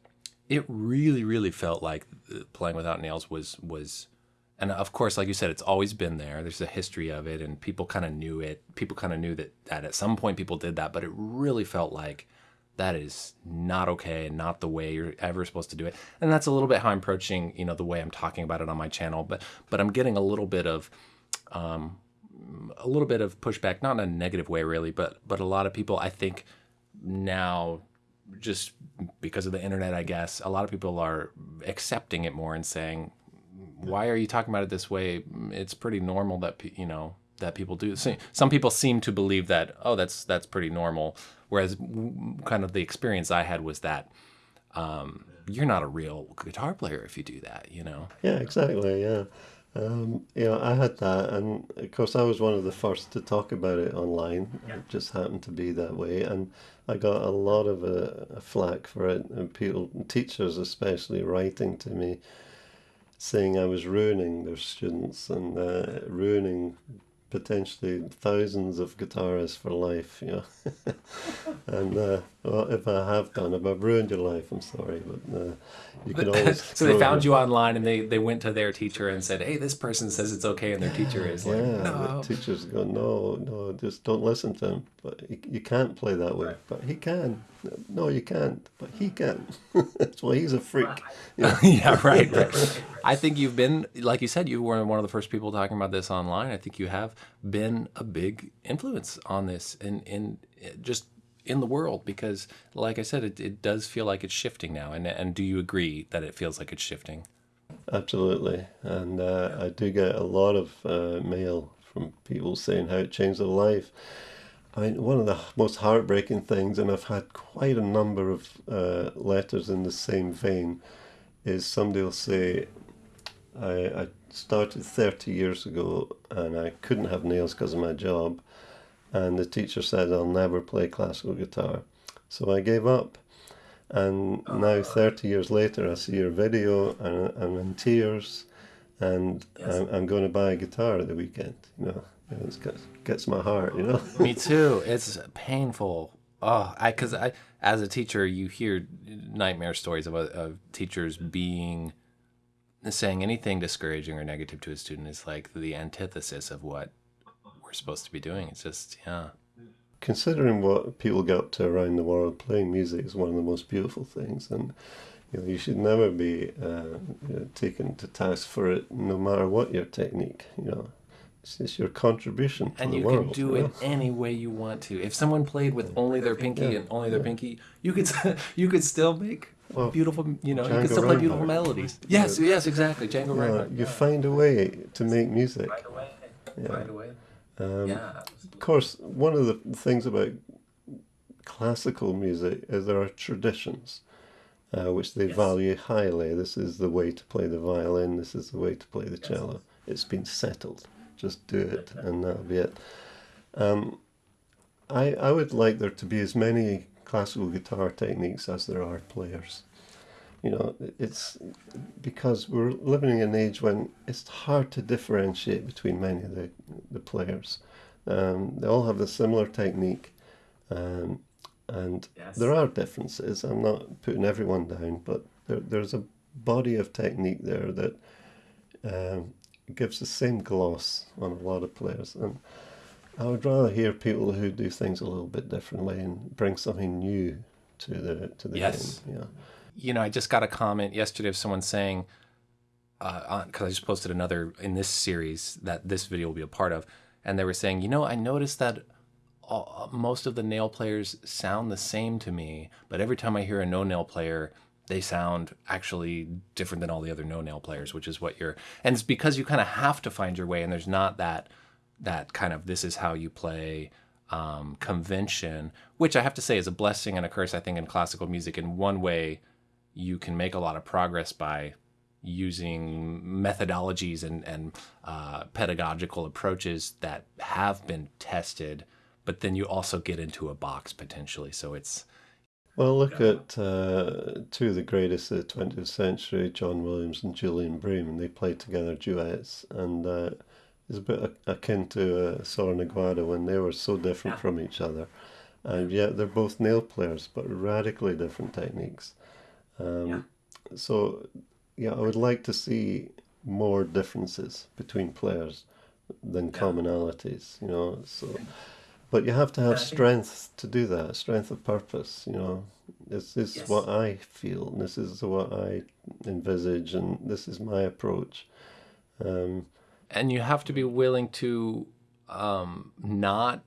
it really really felt like uh, playing without nails was was and of course like you said it's always been there. There's a history of it and people kind of knew it. People kind of knew that that at some point people did that but it really felt like that is not okay and not the way you're ever supposed to do it. And that's a little bit how i'm approaching you know the way i'm talking about it on my channel but but i'm getting a little bit of um, a little bit of pushback not in a negative way really but but a lot of people i think now just because of the internet i guess a lot of people are accepting it more and saying why are you talking about it this way it's pretty normal that you know that people do so some people seem to believe that oh that's that's pretty normal whereas kind of the experience i had was that um, you're not a real guitar player if you do that you know Yeah, exactly. Yeah. Um, know, I had that, and of course, I was one of the first to talk about it online. Yeah. It just happened to be that way, and I got a lot of uh, flack for it, and people, teachers especially, writing to me saying I was ruining their students and uh, ruining potentially thousands of guitarists for life. You know, <laughs> and uh, well, if I have done, if I've ruined your life, I'm sorry, but uh, you can <laughs> always. so they found your- you online and they, they went to their teacher and said hey this person says it's okay and their teacher is like Yeah, no the teachers go, no, no, just don't listen to him. But he, you can't play that way. Right. But he can. No, you can't. But he can. <laughs> That's why he's a freak. <laughs> Yeah. <laughs> yeah, right, right. I think you've been, like you said, you were one of the first people talking about this online. I think you have been a big influence on this in, in just in the world because, like I said, it, it does feel like it's shifting now. And, and do you agree that it feels like it's shifting? Absolutely. And uh, I do get a lot of uh, mail from people saying how it changed their life. I mean, one of the most heartbreaking things, and I've had quite a number of uh, letters in the same vein, is somebody will say, I, I started 30 years ago and I couldn't have nails because of my job. And the teacher said, I'll never play classical guitar. So I gave up. And now, 30 years later, I see your video and I'm in tears. And I'm, I'm going to buy a guitar at the weekend. You know, it gets, gets my heart, you know. Me too. It's painful. Oh, I because I as a teacher, you hear nightmare stories of, of teachers being saying anything discouraging or negative to a student is like the antithesis of what we're supposed to be doing. It's just yeah. considering what people get up to around the world, playing music is one of the most beautiful things, and you know you should never be uh, you know, taken to task for it, no matter what your technique. You know, it's just your contribution to and the you world. can do you it any way you want to. If someone played with only their pinky and only their pinky, you could <laughs> you could still make Well, beautiful, you know, you could still play beautiful melodies. Yes, yes, exactly, Django You, Reinhardt. you find a way to make music. Right away. Yeah. Right away. Um, yeah. Of course, one of the things about classical music is there are traditions uh, which they Yes. value highly. This is the way to play the violin, this is the way to play the cello. It's been settled. Just do it, and that'll be it. Um, I, I would like there to be as many classical guitar techniques as there are players. You know, it's because we're living in an age when it's hard to differentiate between many of the, the players. Um, they all have a similar technique, um, and Yes. there are differences. I'm not putting everyone down, but there, there's a body of technique there that um, gives the same gloss on a lot of players. And I would rather hear people who do things a little bit differently and bring something new to the to the Yes. game. Yeah. you know, I just got a comment yesterday of someone saying, uh, because I just posted another in this series that this video will be a part of, and they were saying, you know, I noticed that all, most of the nail players sound the same to me, but every time I hear a no nail player, they sound actually different than all the other no nail players, which is what you're, and it's because you kind of have to find your way, and there's not that that kind of this is how you play um, convention, which I have to say is a blessing and a curse. I think in classical music, in one way, you can make a lot of progress by using methodologies and, and uh, pedagogical approaches that have been tested, but then you also get into a box potentially. So it's Well, look at uh, two of the greatest of the 20th century, John Williams and Julian Bream, and they played together duets, and uh, it's a bit akin to uh, Sor and Aguado when they were so different from each other, and yet they're both nail players, but radically different techniques. Um, Yeah. So, yeah, I would like to see more differences between players than commonalities, you know. So, but you have to have strength to do that, strength of purpose, you know. This is Yes. what I feel, and this is what I envisage, and this is my approach. Um, and you have to be willing to um, not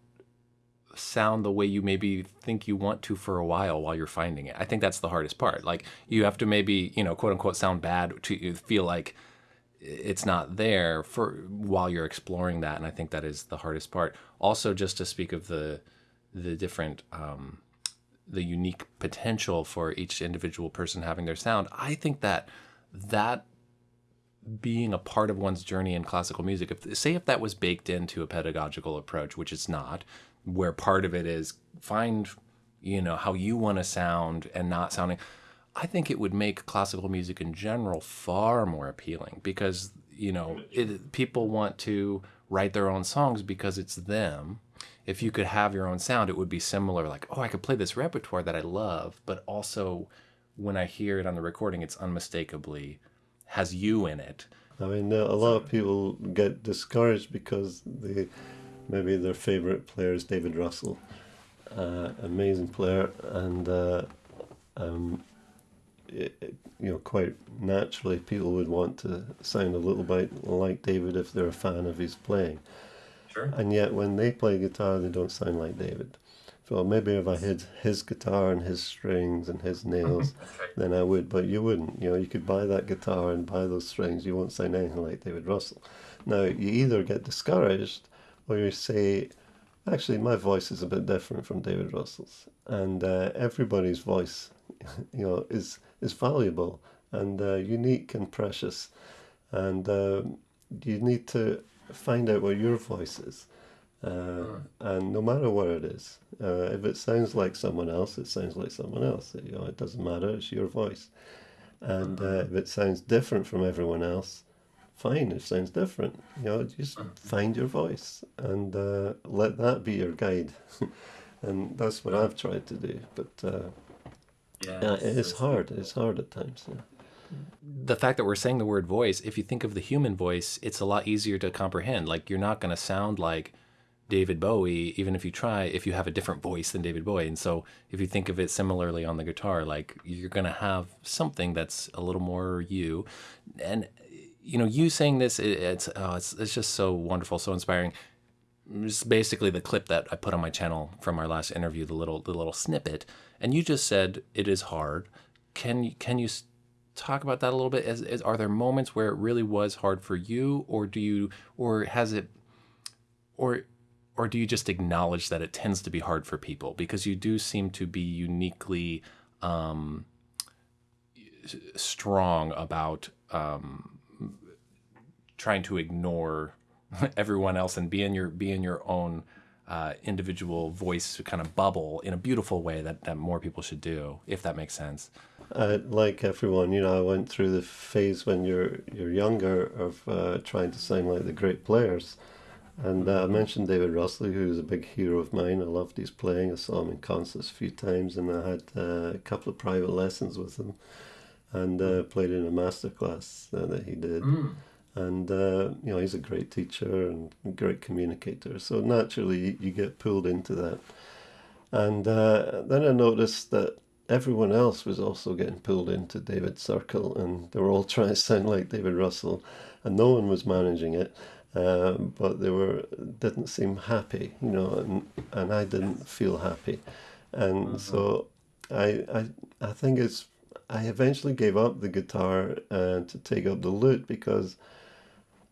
sound the way you maybe think you want to for a while while you're finding it. I think that's the hardest part. Like you have to maybe, you know, quote unquote sound bad to feel like it's not there for while you're exploring that and I think that is the hardest part. Also just to speak of the the different um the unique potential for each individual person having their sound. I think that that being a part of one's journey in classical music if say if that was baked into a pedagogical approach which it's not where part of it is find you know how you want to sound and not sounding i think it would make classical music in general far more appealing because you know it, people want to write their own songs because it's them if you could have your own sound it would be similar like oh i could play this repertoire that i love but also when i hear it on the recording it's unmistakably has you in it. I mean, a lot of people get discouraged because they maybe their favorite player is David Russell, uh, amazing player, and uh, um, it, you know, quite naturally, people would want to sound a little bit like David if they're a fan of his playing. Sure. And yet, when they play guitar, they don't sound like David. So maybe if I had his guitar and his strings and his <laughs> nails, right. then I would. But you wouldn't. You know, you could buy that guitar and buy those strings. You won't sound anything like David Russell. Now, you either get discouraged or you say, actually, my voice is a bit different from David Russell's. And uh, everybody's voice, <laughs> you know, is, is valuable and uh, unique and precious. And um, you need to find out what your voice is. Uh, and no matter what it is, uh, if it sounds like someone else, it sounds like someone else. You know, it doesn't matter. It's your voice. And uh, if it sounds different from everyone else, fine. It sounds different. You know, just find your voice and uh, let that be your guide. <laughs> and that's what I've tried to do. But uh, Yeah. Uh, yeah, it is hard. It's hard at times. Yeah. the fact that we're saying the word voice, if you think of the human voice, it's a lot easier to comprehend. Like you're not going to sound like David Bowie, even if you try, if you have a different voice than David Bowie. And so if you think of it similarly on the guitar, like you're going to have something that's a little more you. And, you know, you saying this, it, it's, oh, it's, it's just so wonderful, so inspiring. It's basically the clip that I put on my channel from our last interview, the little, the little snippet. And you just said it is hard. Can you, can you talk about that a little bit? Is, is, are there moments where it really was hard for you or do you, or has it, or or do you just acknowledge that it tends to be hard for people because you do seem to be uniquely um, strong about um, trying to ignore <laughs> everyone else and be in your be in your own uh, individual voice kind of bubble in a beautiful way that, that more people should do if that makes sense uh, like everyone you know i went through the phase when you're you're younger of uh, trying to sound like the great players and uh, I mentioned David Russell, who's a big hero of mine. I loved his playing. I saw him in concerts a few times, and I had uh, a couple of private lessons with him, and uh, played in a masterclass uh, that he did. Mm. And uh, you know, he's a great teacher and great communicator. So naturally, you get pulled into that. And uh, then I noticed that everyone else was also getting pulled into David's circle, and they were all <laughs> trying to sound like David Russell, and no one was managing it. Um, but they were didn't seem happy, you know, and, and I didn't feel happy, and mm-hmm. so I, I I think it's I eventually gave up the guitar uh, to take up the lute because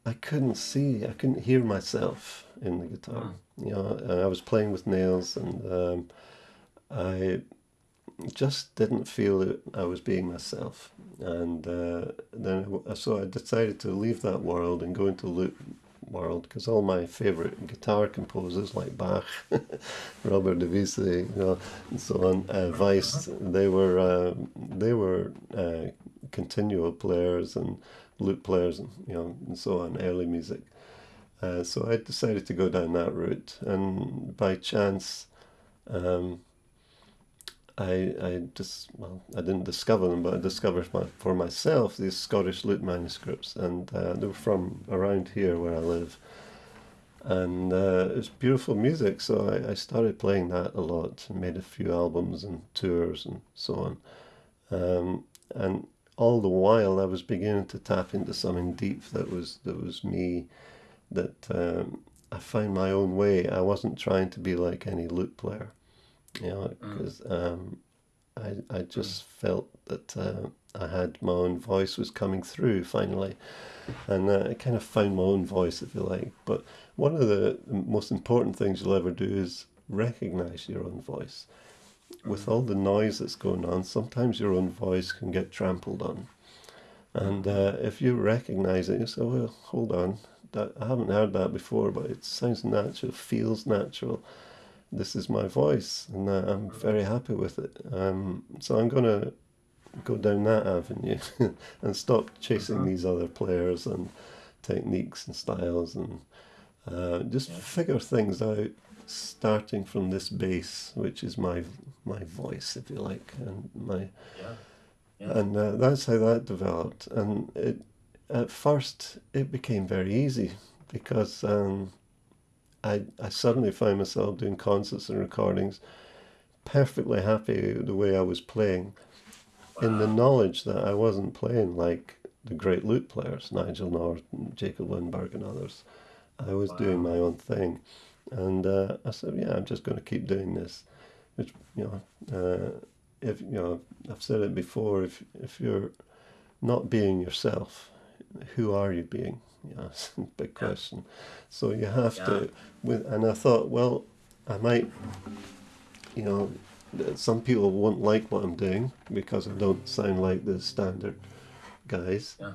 I couldn't see, I couldn't hear myself in the guitar. Mm. You know, I was playing with nails, and um, I just didn't feel that I was being myself. And uh, then, so I decided to leave that world and go into lute world because all my favorite guitar composers like Bach, <laughs> Robert de Visée, you know, and so on, uh, Weiss, they were uh, they were uh, continual players and lute players, and you know, and so on, early music. Uh, so I decided to go down that route, and by chance. Um, I, I just well I didn't discover them, but I discovered my, for myself these Scottish lute manuscripts, and uh, they were from around here where I live, and uh, it's beautiful music. So I, I started playing that a lot, made a few albums and tours and so on, um, and all the while I was beginning to tap into something deep that was that was me, that um, I found my own way. I wasn't trying to be like any lute player you know, because mm. um, I, I just mm. felt that uh, I had my own voice was coming through finally, and uh, I kind of found my own voice, if you like. But one of the most important things you'll ever do is recognize your own voice. With all the noise that's going on, sometimes your own voice can get trampled on. And uh, if you recognize it, you say, well, hold on, that, I haven't heard that before, but it sounds natural, feels natural this is my voice, and uh, I'm very happy with it. Um, so I'm going to go down that avenue <laughs> and stop chasing uh-huh. these other players and techniques and styles and uh, just yeah. figure things out starting from this base which is my my voice if you like and my yeah. Yeah. and uh, that's how that developed and it at first it became very easy because um, I, I suddenly found myself doing concerts and recordings, perfectly happy the way I was playing, wow. in the knowledge that I wasn't playing like the great lute players, Nigel North, Jakob Lindberg, and others. I was wow. doing my own thing. And uh, I said, yeah, I'm just going to keep doing this. Which, you know, uh, if, you know, I've said it before, if, if you're not being yourself, who are you being? <laughs> Yes, big question. So you have yeah. to, with, and I thought, well, I might, you know, some people won't like what I'm doing because I don't sound like the standard guys. Yeah.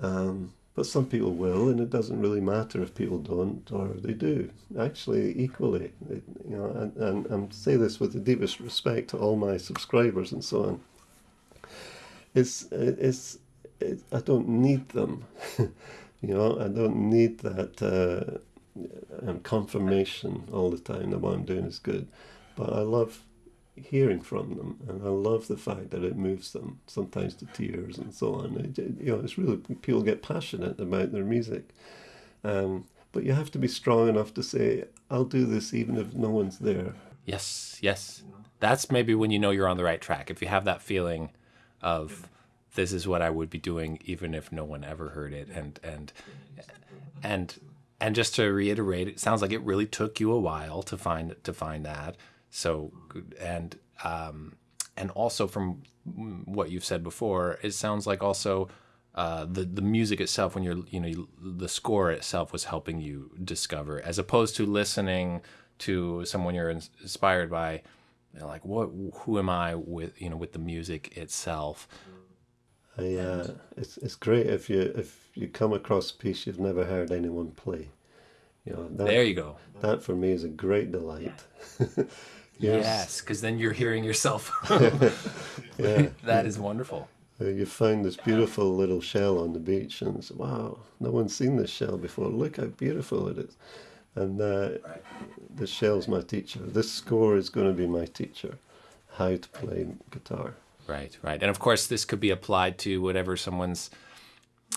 Um, but some people will, and it doesn't really matter if people don't or they do. Actually, equally, it, you know, and, and, and say this with the deepest respect to all my subscribers and so on. It's it's it, I don't need them. <laughs> You know, I don't need that uh, um, confirmation all the time that what I'm doing is good. But I love hearing from them, and I love the fact that it moves them sometimes to tears and so on. It, you know, it's really people get passionate about their music, um, but you have to be strong enough to say, I'll do this even if no one's there. Yes, yes. That's maybe when you know you're on the right track. If you have that feeling of this is what I would be doing even if no one ever heard it and and and and just to reiterate, it sounds like it really took you a while to find to find that. So and um and also from what you've said before, it sounds like also uh, the the music itself, when you're you know the score itself was helping you discover, as opposed to listening to someone you're inspired by, you know, like what who am I with you know with the music itself. I, uh, it's it's great if you if you come across a piece you've never heard anyone play. You know that, there you go. That for me is a great delight. <laughs> Yes, because then you're hearing yourself. <laughs> <laughs> yeah, that is wonderful. You found this beautiful little shell on the beach, and it's wow, no one's seen this shell before. Look how beautiful it is. And uh, right. the shell's my teacher. This score is going to be my teacher, how to play guitar. Right, right. And of course, this could be applied to whatever someone's.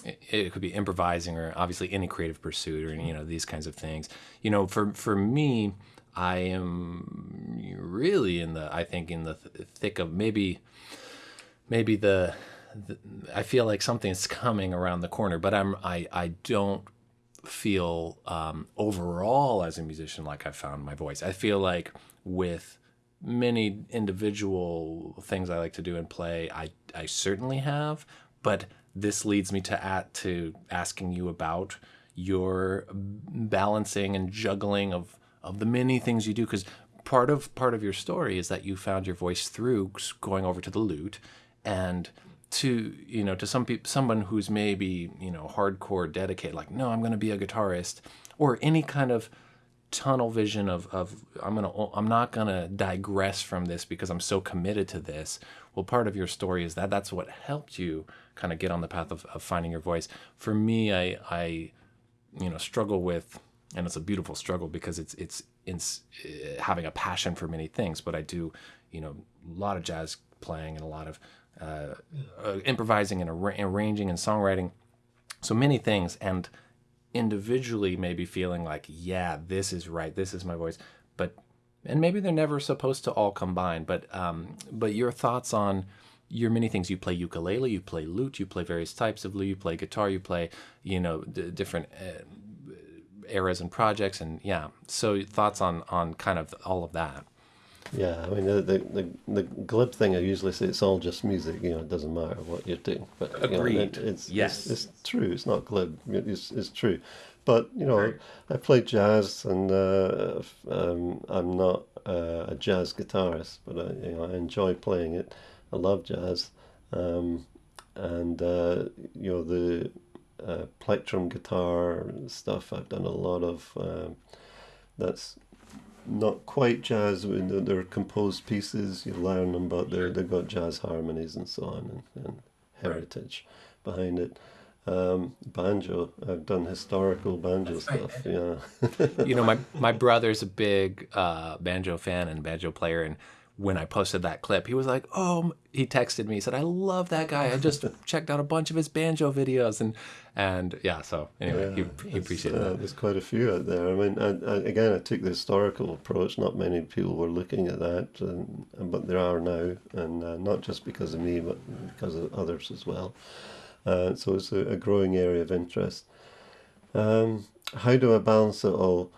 It could be improvising, or obviously any creative pursuit, or you know these kinds of things. You know, for for me, I am really in the I think in the th- thick of maybe maybe the, the, I feel like something's coming around the corner, but I'm I I don't feel um, overall as a musician like I found my voice. I feel like with many individual things I like to do and play, I I certainly have, but this leads me to at to asking you about your balancing and juggling of of the many things you do because part of part of your story is that you found your voice through going over to the lute and to you know to some people someone who's maybe you know hardcore dedicated like no i'm going to be a guitarist or any kind of tunnel vision of, of i'm going to i'm not going to digress from this because i'm so committed to this. Well part of your story is that that's what helped you kind of get on the path of, of finding your voice. For me i i you know struggle with and it's a beautiful struggle because it's it's it's uh, having a passion for many things. But I do, you know, a lot of jazz playing and a lot of uh, uh, improvising and ar- arranging and songwriting, so many things, and individually maybe feeling like, yeah, this is right, this is my voice, but and maybe they're never supposed to all combine. But um, but your thoughts on your many things. You play ukulele, you play lute, you play various types of lute, you play guitar, you play, you know, d- different uh, eras and projects and yeah. So thoughts on on kind of all of that? Yeah i mean the the, the, the glib thing i usually say it's all just music you know it doesn't matter what you're doing but Agreed. You know, it, it's, yes. it's, it's, true it's not glib it's, it's true. But you know right. i play jazz and uh, um, i'm not uh, a jazz guitarist but I, you know, I enjoy playing it. I love jazz. Um, and uh, you know the uh, plectrum guitar stuff. I've done a lot of um, that's not quite jazz. They're composed pieces. You learn them, but they're they've got jazz harmonies and so on and, and heritage behind it. Um, banjo. I've done historical banjo That's stuff. Right. Yeah. <laughs> you know, my my brother's a big uh, banjo fan and banjo player, and when I posted that clip, he was like, "Oh," he texted me. He said, "I love that guy. I just <laughs> checked out a bunch of his banjo videos." And and yeah, so anyway, yeah, he, he appreciated uh, that. There's quite a few out there. I mean, I, I, again, I took the historical approach. Not many people were looking at that, and, but there are now, and uh, not just because of me, but because of others as well. Uh, so it's a, a, growing area of interest. Um, how do I balance it all?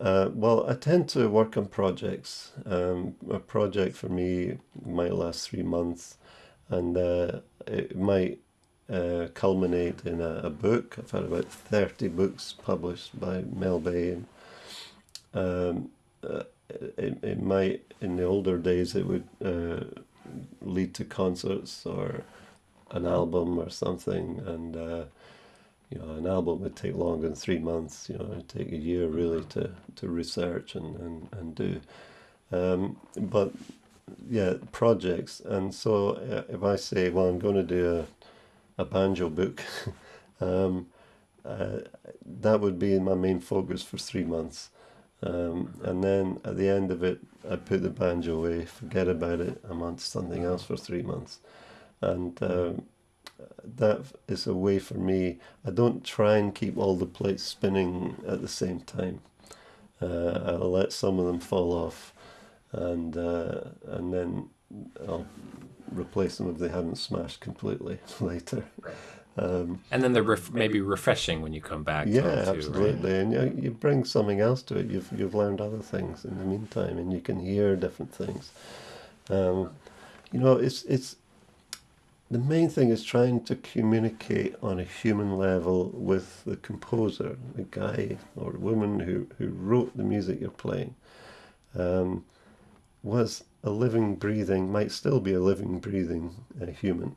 Uh, well, I tend to work on projects. Um, a project for me might last three months, and uh, it might uh, culminate in a, a, book. I've had about 30 books published by Mel Bay. And, um, uh, it, it might, in the older days, it would uh, lead to concerts or an album or something. And uh, you know, an album would take longer than three months. You know, it'd take a year really to, to research and, and, and do. Um, but yeah, projects. And so uh, if I say, well, I'm going to do a, a banjo book, <laughs> um, uh, that would be my main focus for three months. Um, and then at the end of it, I put the banjo away, forget about it. I'm on to something else for three months. And um, that is a way for me. I don't try and keep all the plates spinning at the same time. Uh, I'll let some of them fall off, and uh, and then I'll replace them if they haven't smashed completely <laughs> later. Um, And then they're ref- maybe refreshing when you come back. yeah, too, right? absolutely, and you, you bring something else to it. You've you've learned other things in the meantime, and you can hear different things. Um, you know, it's it's the main thing is trying to communicate on a human level with the composer, the guy or woman who who wrote the music you're playing. Um, was a living, breathing, might still be a living, breathing uh, human,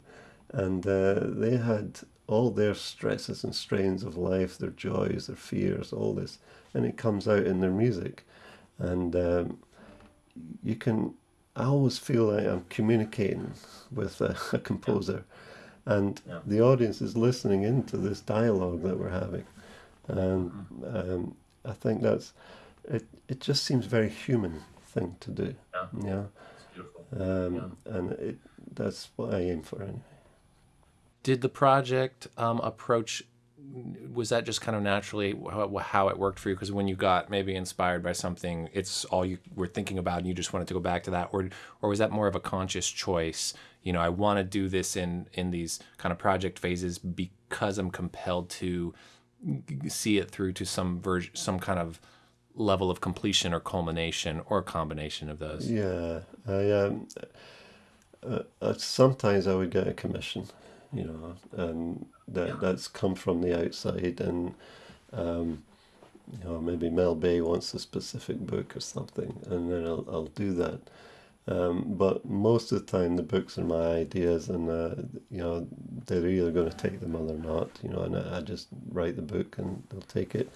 and uh, they had all their stresses and strains of life, their joys, their fears, all this, and it comes out in their music. And um, you can, I always feel like I'm communicating with a, a composer, and Yeah. the audience is listening into this dialogue that we're having. And um, I think that's, it, it just seems very human thing to do. Yeah. Yeah. It's beautiful. Um, And it, that's what I aim for anyway. Did the project um, approach? Was that just kind of naturally how, it worked for you? Because when you got maybe inspired by something, it's all you were thinking about, and you just wanted to go back to that, or or was that more of a conscious choice? You know, I want to do this in in these kind of project phases because I'm compelled to see it through to some version, some kind of level of completion or culmination, or a combination of those. Yeah, I um, uh, uh, sometimes I would get a commission, you know, and that Yeah. that's come from the outside, and um, you know maybe Mel Bay wants a specific book or something, and then I'll I'll do that. Um, but most of the time, the books are my ideas, and uh, you know they're either going to take them or they're not. You know, and I, I just write the book and they'll take it.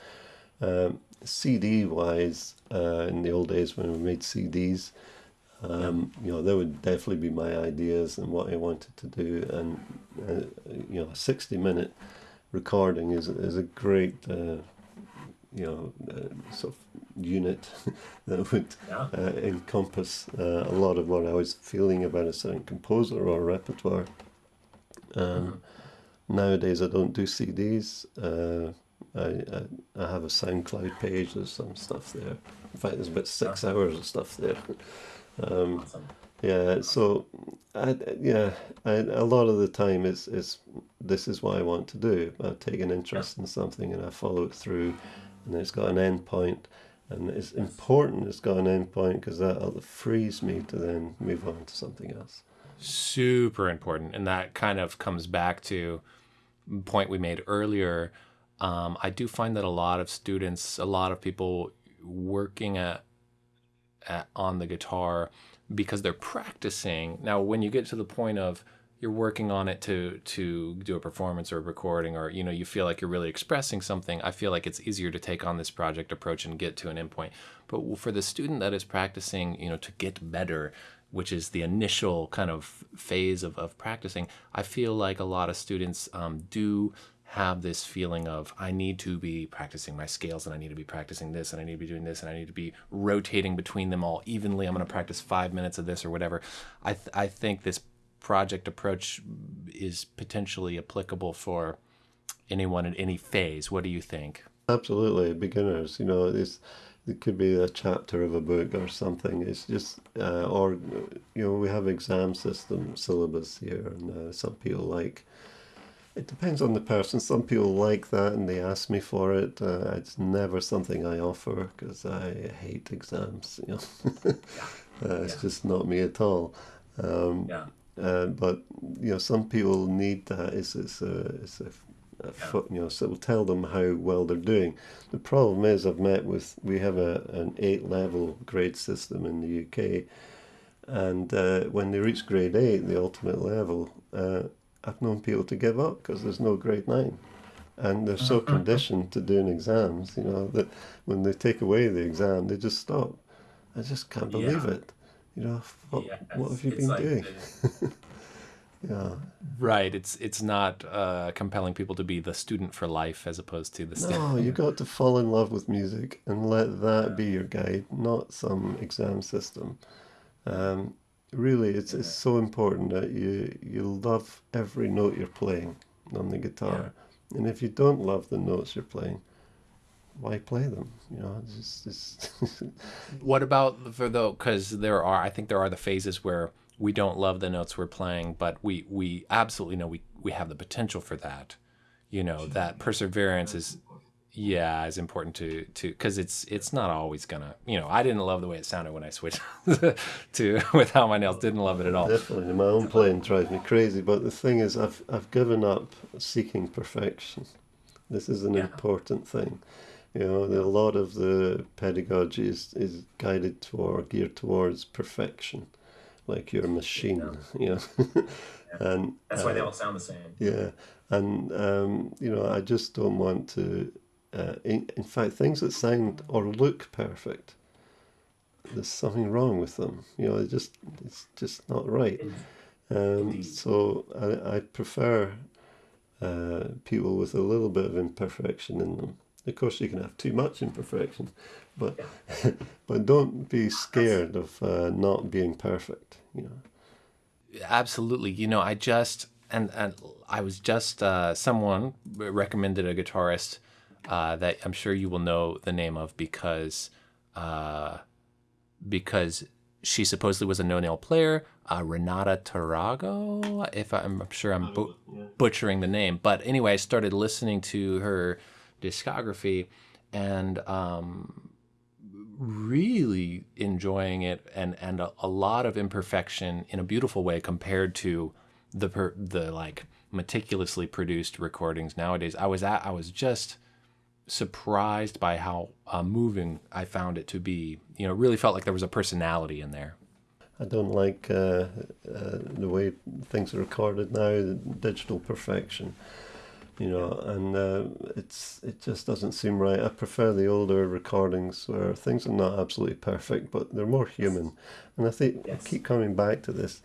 Um, CD wise, uh, in the old days when we made CDs, um, you know, there would definitely be my ideas and what I wanted to do, and uh, you know, a sixty-minute recording is is a great, uh, you know, uh, sort of unit <laughs> that would Yeah. uh, encompass uh, a lot of what I was feeling about a certain composer or repertoire. Um, Nowadays, I don't do CDs. Uh, I, I I have a SoundCloud page. There's some stuff there. In fact, there's about six hours of stuff there. <laughs> Um, Awesome. yeah. So, I, yeah, I, a lot of the time it's it's this is what I want to do. I take an interest in something and I follow it through, and it's got an end point, and it's important. It's got an end point because that frees me to then move on to something else. super important and that kind of comes back to point we made earlier um, i do find that a lot of students a lot of people working at, at on the guitar because they're practicing. Now when you get to the point of you're working on it to to do a performance or a recording or you know you feel like you're really expressing something i feel like it's easier to take on this project approach and get to an endpoint. But for the student that is practicing you know to get better which is the initial kind of phase of, of practicing i feel like a lot of students um, do have this feeling of I need to be practicing my scales and I need to be practicing this and I need to be doing this and I need to be rotating between them all evenly. I'm going to practice five minutes of this or whatever. I, th- I think this project approach is potentially applicable for anyone in any phase. What do you think? Absolutely, beginners. You know, it's it could be a chapter of a book or something. It's just, uh, or you know, we have exam system syllabus here, and uh, some people like. It depends on the person. Some people like that, and they ask me for it. Uh, it's never something I offer because I hate exams. You know, <laughs> uh, it's Yeah. just not me at all. Um, Yeah. uh, but you know, some people need that. It's it's a it's a, a foot. You know, so it'll tell them how well they're doing. The problem is, I've met with we have a an eight level grade system in the UK, and uh, when they reach grade eight, the ultimate level, uh, I've known people to give up because there's no grade nine. And they're so conditioned to doing exams, you know, that when they take away the exam, they just stop. I just can't believe Yeah. it. You know, what, Yes, what have you it's been like doing? the- <laughs> Yeah. Right. It's it's not uh, compelling people to be the student for life as opposed to the student. No, you got to fall in love with music and let that be your guide, not some exam system. Um, really, it's it's so important that you you love every note you're playing on the guitar, and if you don't love the notes you're playing, why play them? You know, just, it's <laughs> What about for though? Because there are, I think there are the phases where we don't love the notes we're playing, but we we absolutely know we we have the potential for that. You know, that perseverance is, yeah, is important to to because it's it's not always gonna. You know, I didn't love the way it sounded when I switched <laughs> to without my nails. Didn't love it at all. definitely my own playing drives me crazy. But the thing is, I've I've given up seeking perfection. This is an Yeah. important thing. You know, a lot of the pedagogy is, is guided toward, geared towards perfection, like your machine. <laughs> You know, and That's why they all sound the same. Yeah, and um, you know, I just don't want to. Uh, in, in fact, things that sound or look perfect, there's something wrong with them. You know, it just it's just not right. Um, so I, I prefer uh, people with a little bit of imperfection in them. Of course, you can have too much imperfection, but <laughs> but don't be scared of uh, not being perfect. You know. Absolutely. You know, I just and and I was just uh, someone recommended a guitarist uh, that I'm sure you will know the name of because uh, because she supposedly was a no nail player, uh, Renata Tarragó. If I'm, I'm sure I'm bu- butchering the name, but anyway, I started listening to her discography and um, really enjoying it and and a, a lot of imperfection in a beautiful way compared to the per, the like meticulously produced recordings nowadays. I was at I was just surprised by how uh, moving I found it to be. You know, it really felt like there was a personality in there. I don't like uh, uh, the way things are recorded now, the digital perfection, you know, and uh, it's it just doesn't seem right. I prefer the older recordings where things are not absolutely perfect, but they're more human. And I think Yes. I keep coming back to this.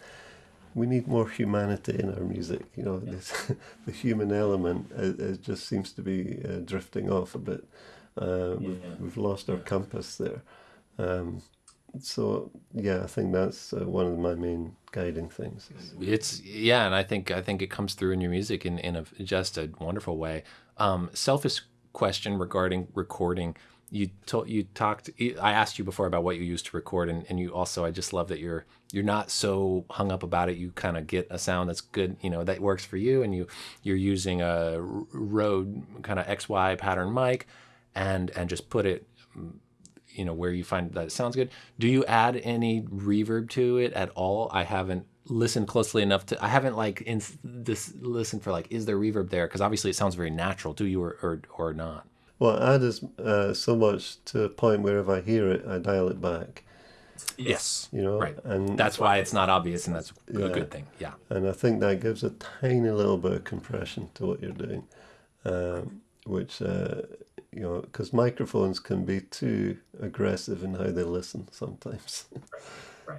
We need more humanity in our music. You know, this, <laughs> the human element it, it just seems to be uh, drifting off a bit. Uh, we've, we've lost our compass there. Um, so yeah, I think that's uh, one of my main guiding things. It's yeah, and I think I think it comes through in your music in in a just a wonderful way. Um, selfish question regarding recording. You told you talked. I asked you before about what you use to record, and, and you also. I just love that you're you're not so hung up about it. You kind of get a sound that's good, you know, that works for you, and you you're using a Rode kind of XY pattern mic, and and just put it you know where you find that it sounds good do you add any reverb to it at all i haven't listened closely enough to i haven't like in this listened for like is there reverb there because obviously it sounds very natural do you or or, or not Well, I add uh, so much to a point where if I hear it, I dial it back. Yes You know, right and that's why it's not obvious and that's a Yeah. good thing yeah and I think that gives a tiny little bit of compression to what you're doing, um, which uh, you know, because microphones can be too aggressive in how they listen sometimes. <laughs> Right.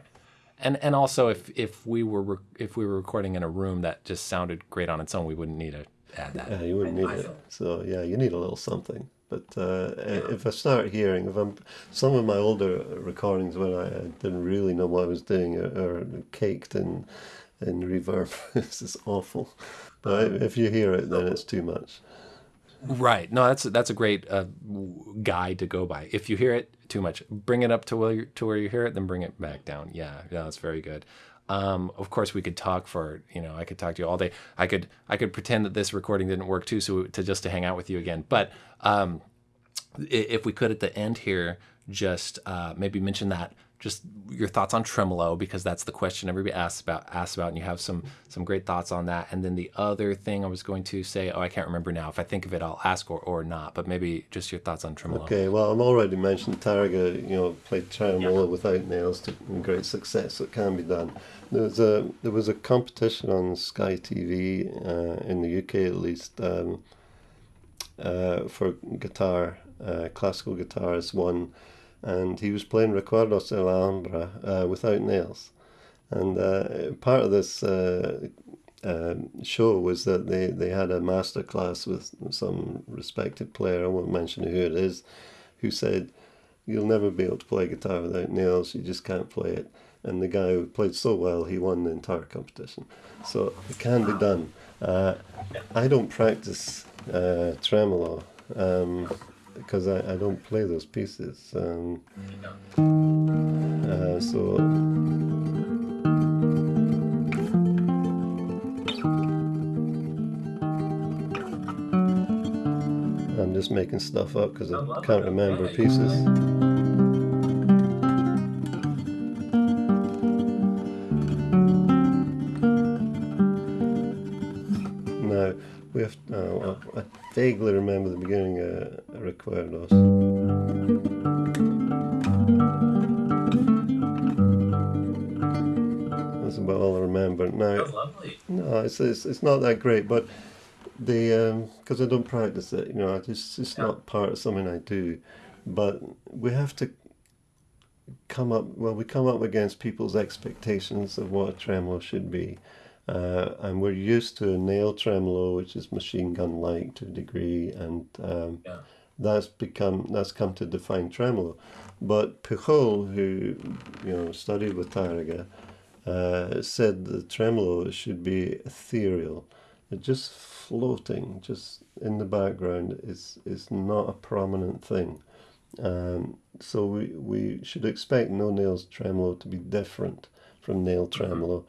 and and also if if we were if we were recording in a room that just sounded great on its own we wouldn't need to add that Yeah, you wouldn't need I it. feel- So yeah, you need a little something. But uh, if I start hearing, if I'm some of my older recordings when I didn't really know what I was doing are, are caked in in reverb. <laughs> this is awful. But if you hear it, then it's too much. Right. No, that's that's a great uh, guide to go by. If you hear it too much, bring it up to where you, to where you hear it, then bring it back down. Yeah, yeah, that's very good. Um, of course, we could talk for you know I could talk to you all day. I could I could pretend that this recording didn't work too, so to just to hang out with you again. But um, if we could at the end here just uh, maybe mention that just your thoughts on tremolo because that's the question everybody asks about asks about and you have some some great thoughts on that and then the other thing i was going to say oh i can't remember now if i think of it i'll ask or, or not but maybe just your thoughts on tremolo Okay, well, I'm already mentioned Tarrega, you know, played tremolo without nails to great success. It can be done. There was a there was a competition on Sky TV uh, in the UK at least um, uh, for guitar, uh, classical guitarists won, and he was playing Recuerdos de la Alhambra uh, without nails. And uh, part of this uh, um, show was that they, they had a master class with some respected player, I won't mention who it is, who said, You'll never be able to play guitar without nails, you just can't play it. And the guy who played so well, he won the entire competition. So it can be done. Uh, I don't practice uh, tremolo. Um, because I, I don't play those pieces. Um, uh, so I'm just making stuff up because I can't remember pieces. Now we have. Uh, vaguely remember the beginning. Uh, Recuerdos. That's about all I remember. Now, no, it's, it's it's not that great, but the because I don't practice it, you know, I just it's Yeah. not part of something I do. But we have to come up. Well, we come up against people's expectations of what a tremolo should be, uh, and we're used to a nail tremolo, which is machine gun like to a degree, and um, Yeah. that's become that's come to define tremolo. But Pujol, who you know studied with Tarrega, uh, said the tremolo should be ethereal, just floating, just in the background. is is not a prominent thing. Um, so we, we should expect no nails tremolo to be different from nail tremolo,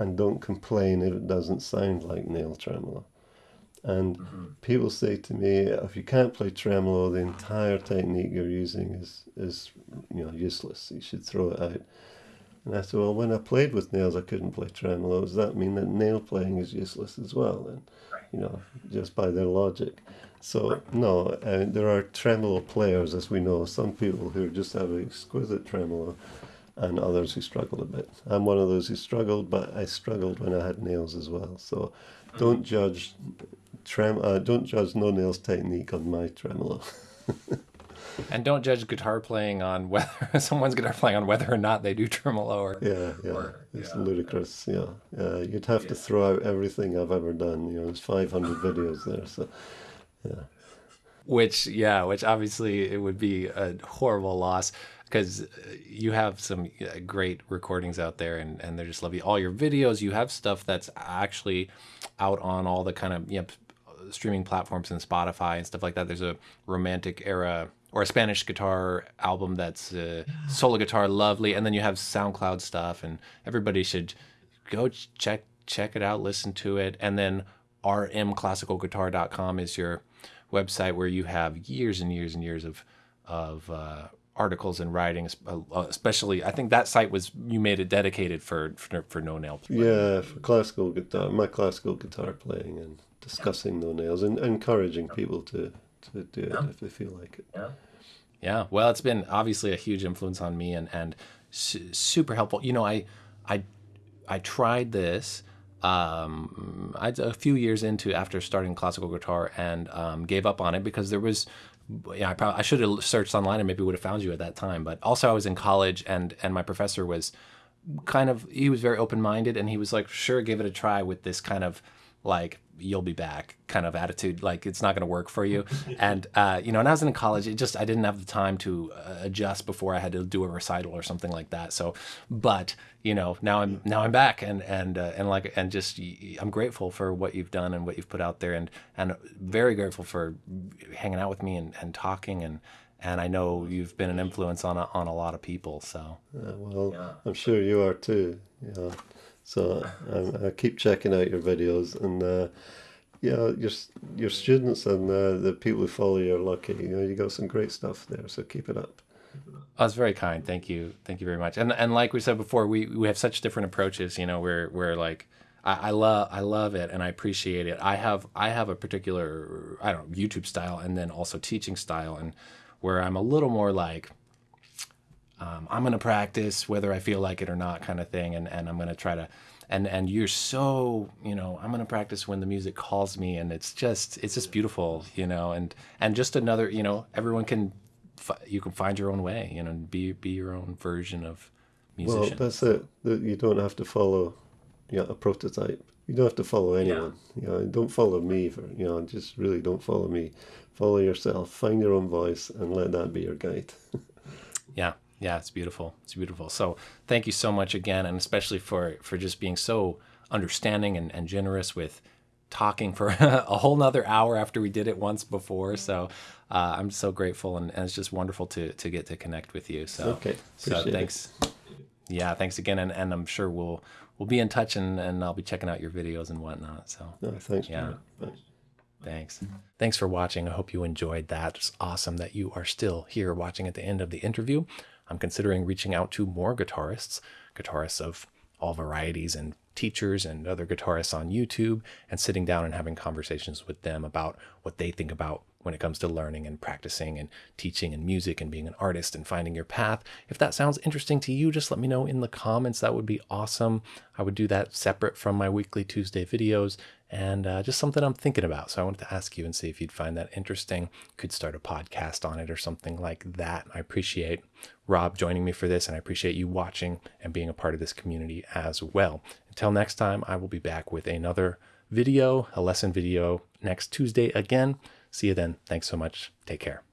and don't complain if it doesn't sound like nail tremolo. And people say to me, if you can't play tremolo, the entire technique you're using is is you know useless. You should throw it out. And I said, well, when I played with nails, I couldn't play tremolo. Does that mean that nail playing is useless as well? And you know, just by their logic. So no, uh, there are tremolo players, as we know. Some people who just have exquisite tremolo, and others who struggle a bit. I'm one of those who struggled, but I struggled when I had nails as well. So don't judge trem. Uh, don't judge no nails technique on my tremolo. <laughs> And don't judge guitar playing on whether <laughs> someone's guitar playing on whether or not they do tremolo or Yeah, yeah, Or- it's yeah. ludicrous. Yeah, uh, you'd have to throw out everything I've ever done. You know, there's 500 <laughs> videos there, so yeah. which yeah which obviously it would be a horrible loss because you have some uh, great recordings out there and, and they're just lovely all your videos you have stuff that's actually out on all the kind of you know, streaming platforms and spotify and stuff like that. There's a romantic era or a spanish guitar album that's uh, solo guitar lovely. And then you have soundcloud stuff and everybody should go check check it out listen to it. And then rmclassicalguitar.com is your website where you have years and years and years of of uh, articles and writings uh, especially i think that site was you made it dedicated for for, for no nail Yeah, for classical guitar, my classical guitar playing and discussing no nails and encouraging people to, to do it if they feel like it. Yeah. Yeah, well, it's been obviously a huge influence on me and and su- super helpful. You know, I I I tried this um, I, a few years into after starting classical guitar and um, gave up on it because there was. Yeah, I, probably, I should have searched online and maybe would have found you at that time. But also, I was in college and and my professor was kind of he was very open minded and he was like, sure, give it a try with this kind of like you'll be back kind of attitude like it's not going to work for you <laughs> and uh, you know and i was in college it just i didn't have the time to uh, adjust before i had to do a recital or something like that so but you know now i'm now i'm back and and uh, and like and just i'm grateful for what you've done and what you've put out there and and very grateful for hanging out with me and, and talking and and i know you've been an influence on a, on a lot of people so Uh, well, Yeah. I'm sure you are too. Yeah. So I, I keep checking out your videos and uh, yeah, your your students and uh, the people who follow you are lucky. You know, you got some great stuff there. So keep it up. That's very kind. Thank you. Thank you very much. And and like we said before, we, we have such different approaches. You know, we're we're like, I, I love I love it and I appreciate it. I have I have a particular I don't know YouTube style and then also teaching style and where I'm a little more like. Um, I'm gonna practice whether I feel like it or not, kind of thing, and, and I'm gonna try to, and and you're so you know I'm gonna practice when the music calls me, and it's just it's just beautiful, you know, and and just another you know everyone can you can find your own way, you know, and be be your own version of musician. Well, that's it. You don't have to follow, yeah, a prototype. You don't have to follow anyone. Yeah. You know, don't follow me for you know. Just really don't follow me. Follow yourself. Find your own voice and let that be your guide. <laughs> yeah, yeah, it's beautiful. It's beautiful. So thank you so much again, and especially for for just being so understanding and, and generous with talking for <laughs> a whole nother hour after we did it once before. So uh, I'm so grateful, and, and, it's just wonderful to to get to connect with you. So okay, so thanks. It. Yeah, thanks again, and, and I'm sure we'll we'll be in touch, and, and I'll be checking out your videos and whatnot. So no, thanks. Yeah. Thanks. Thanks. Thanks for watching. I hope you enjoyed that. It's awesome that you are still here watching at the end of the interview. I'm considering reaching out to more guitarists, guitarists of all varieties and teachers and other guitarists on YouTube and sitting down and having conversations with them about what they think about when it comes to learning and practicing and teaching and music and being an artist and finding your path. If that sounds interesting to you, just let me know in the comments. That would be awesome. I would do that separate from my weekly Tuesday videos and uh, just something I'm thinking about. So I wanted to ask you and see if you'd find that interesting. Could start a podcast on it or something like that. I appreciate Rob joining me for this, and I appreciate you watching and being a part of this community as well. Until next time, I will be back with another video, a lesson video next Tuesday again. See you then. Thanks so much. Take care.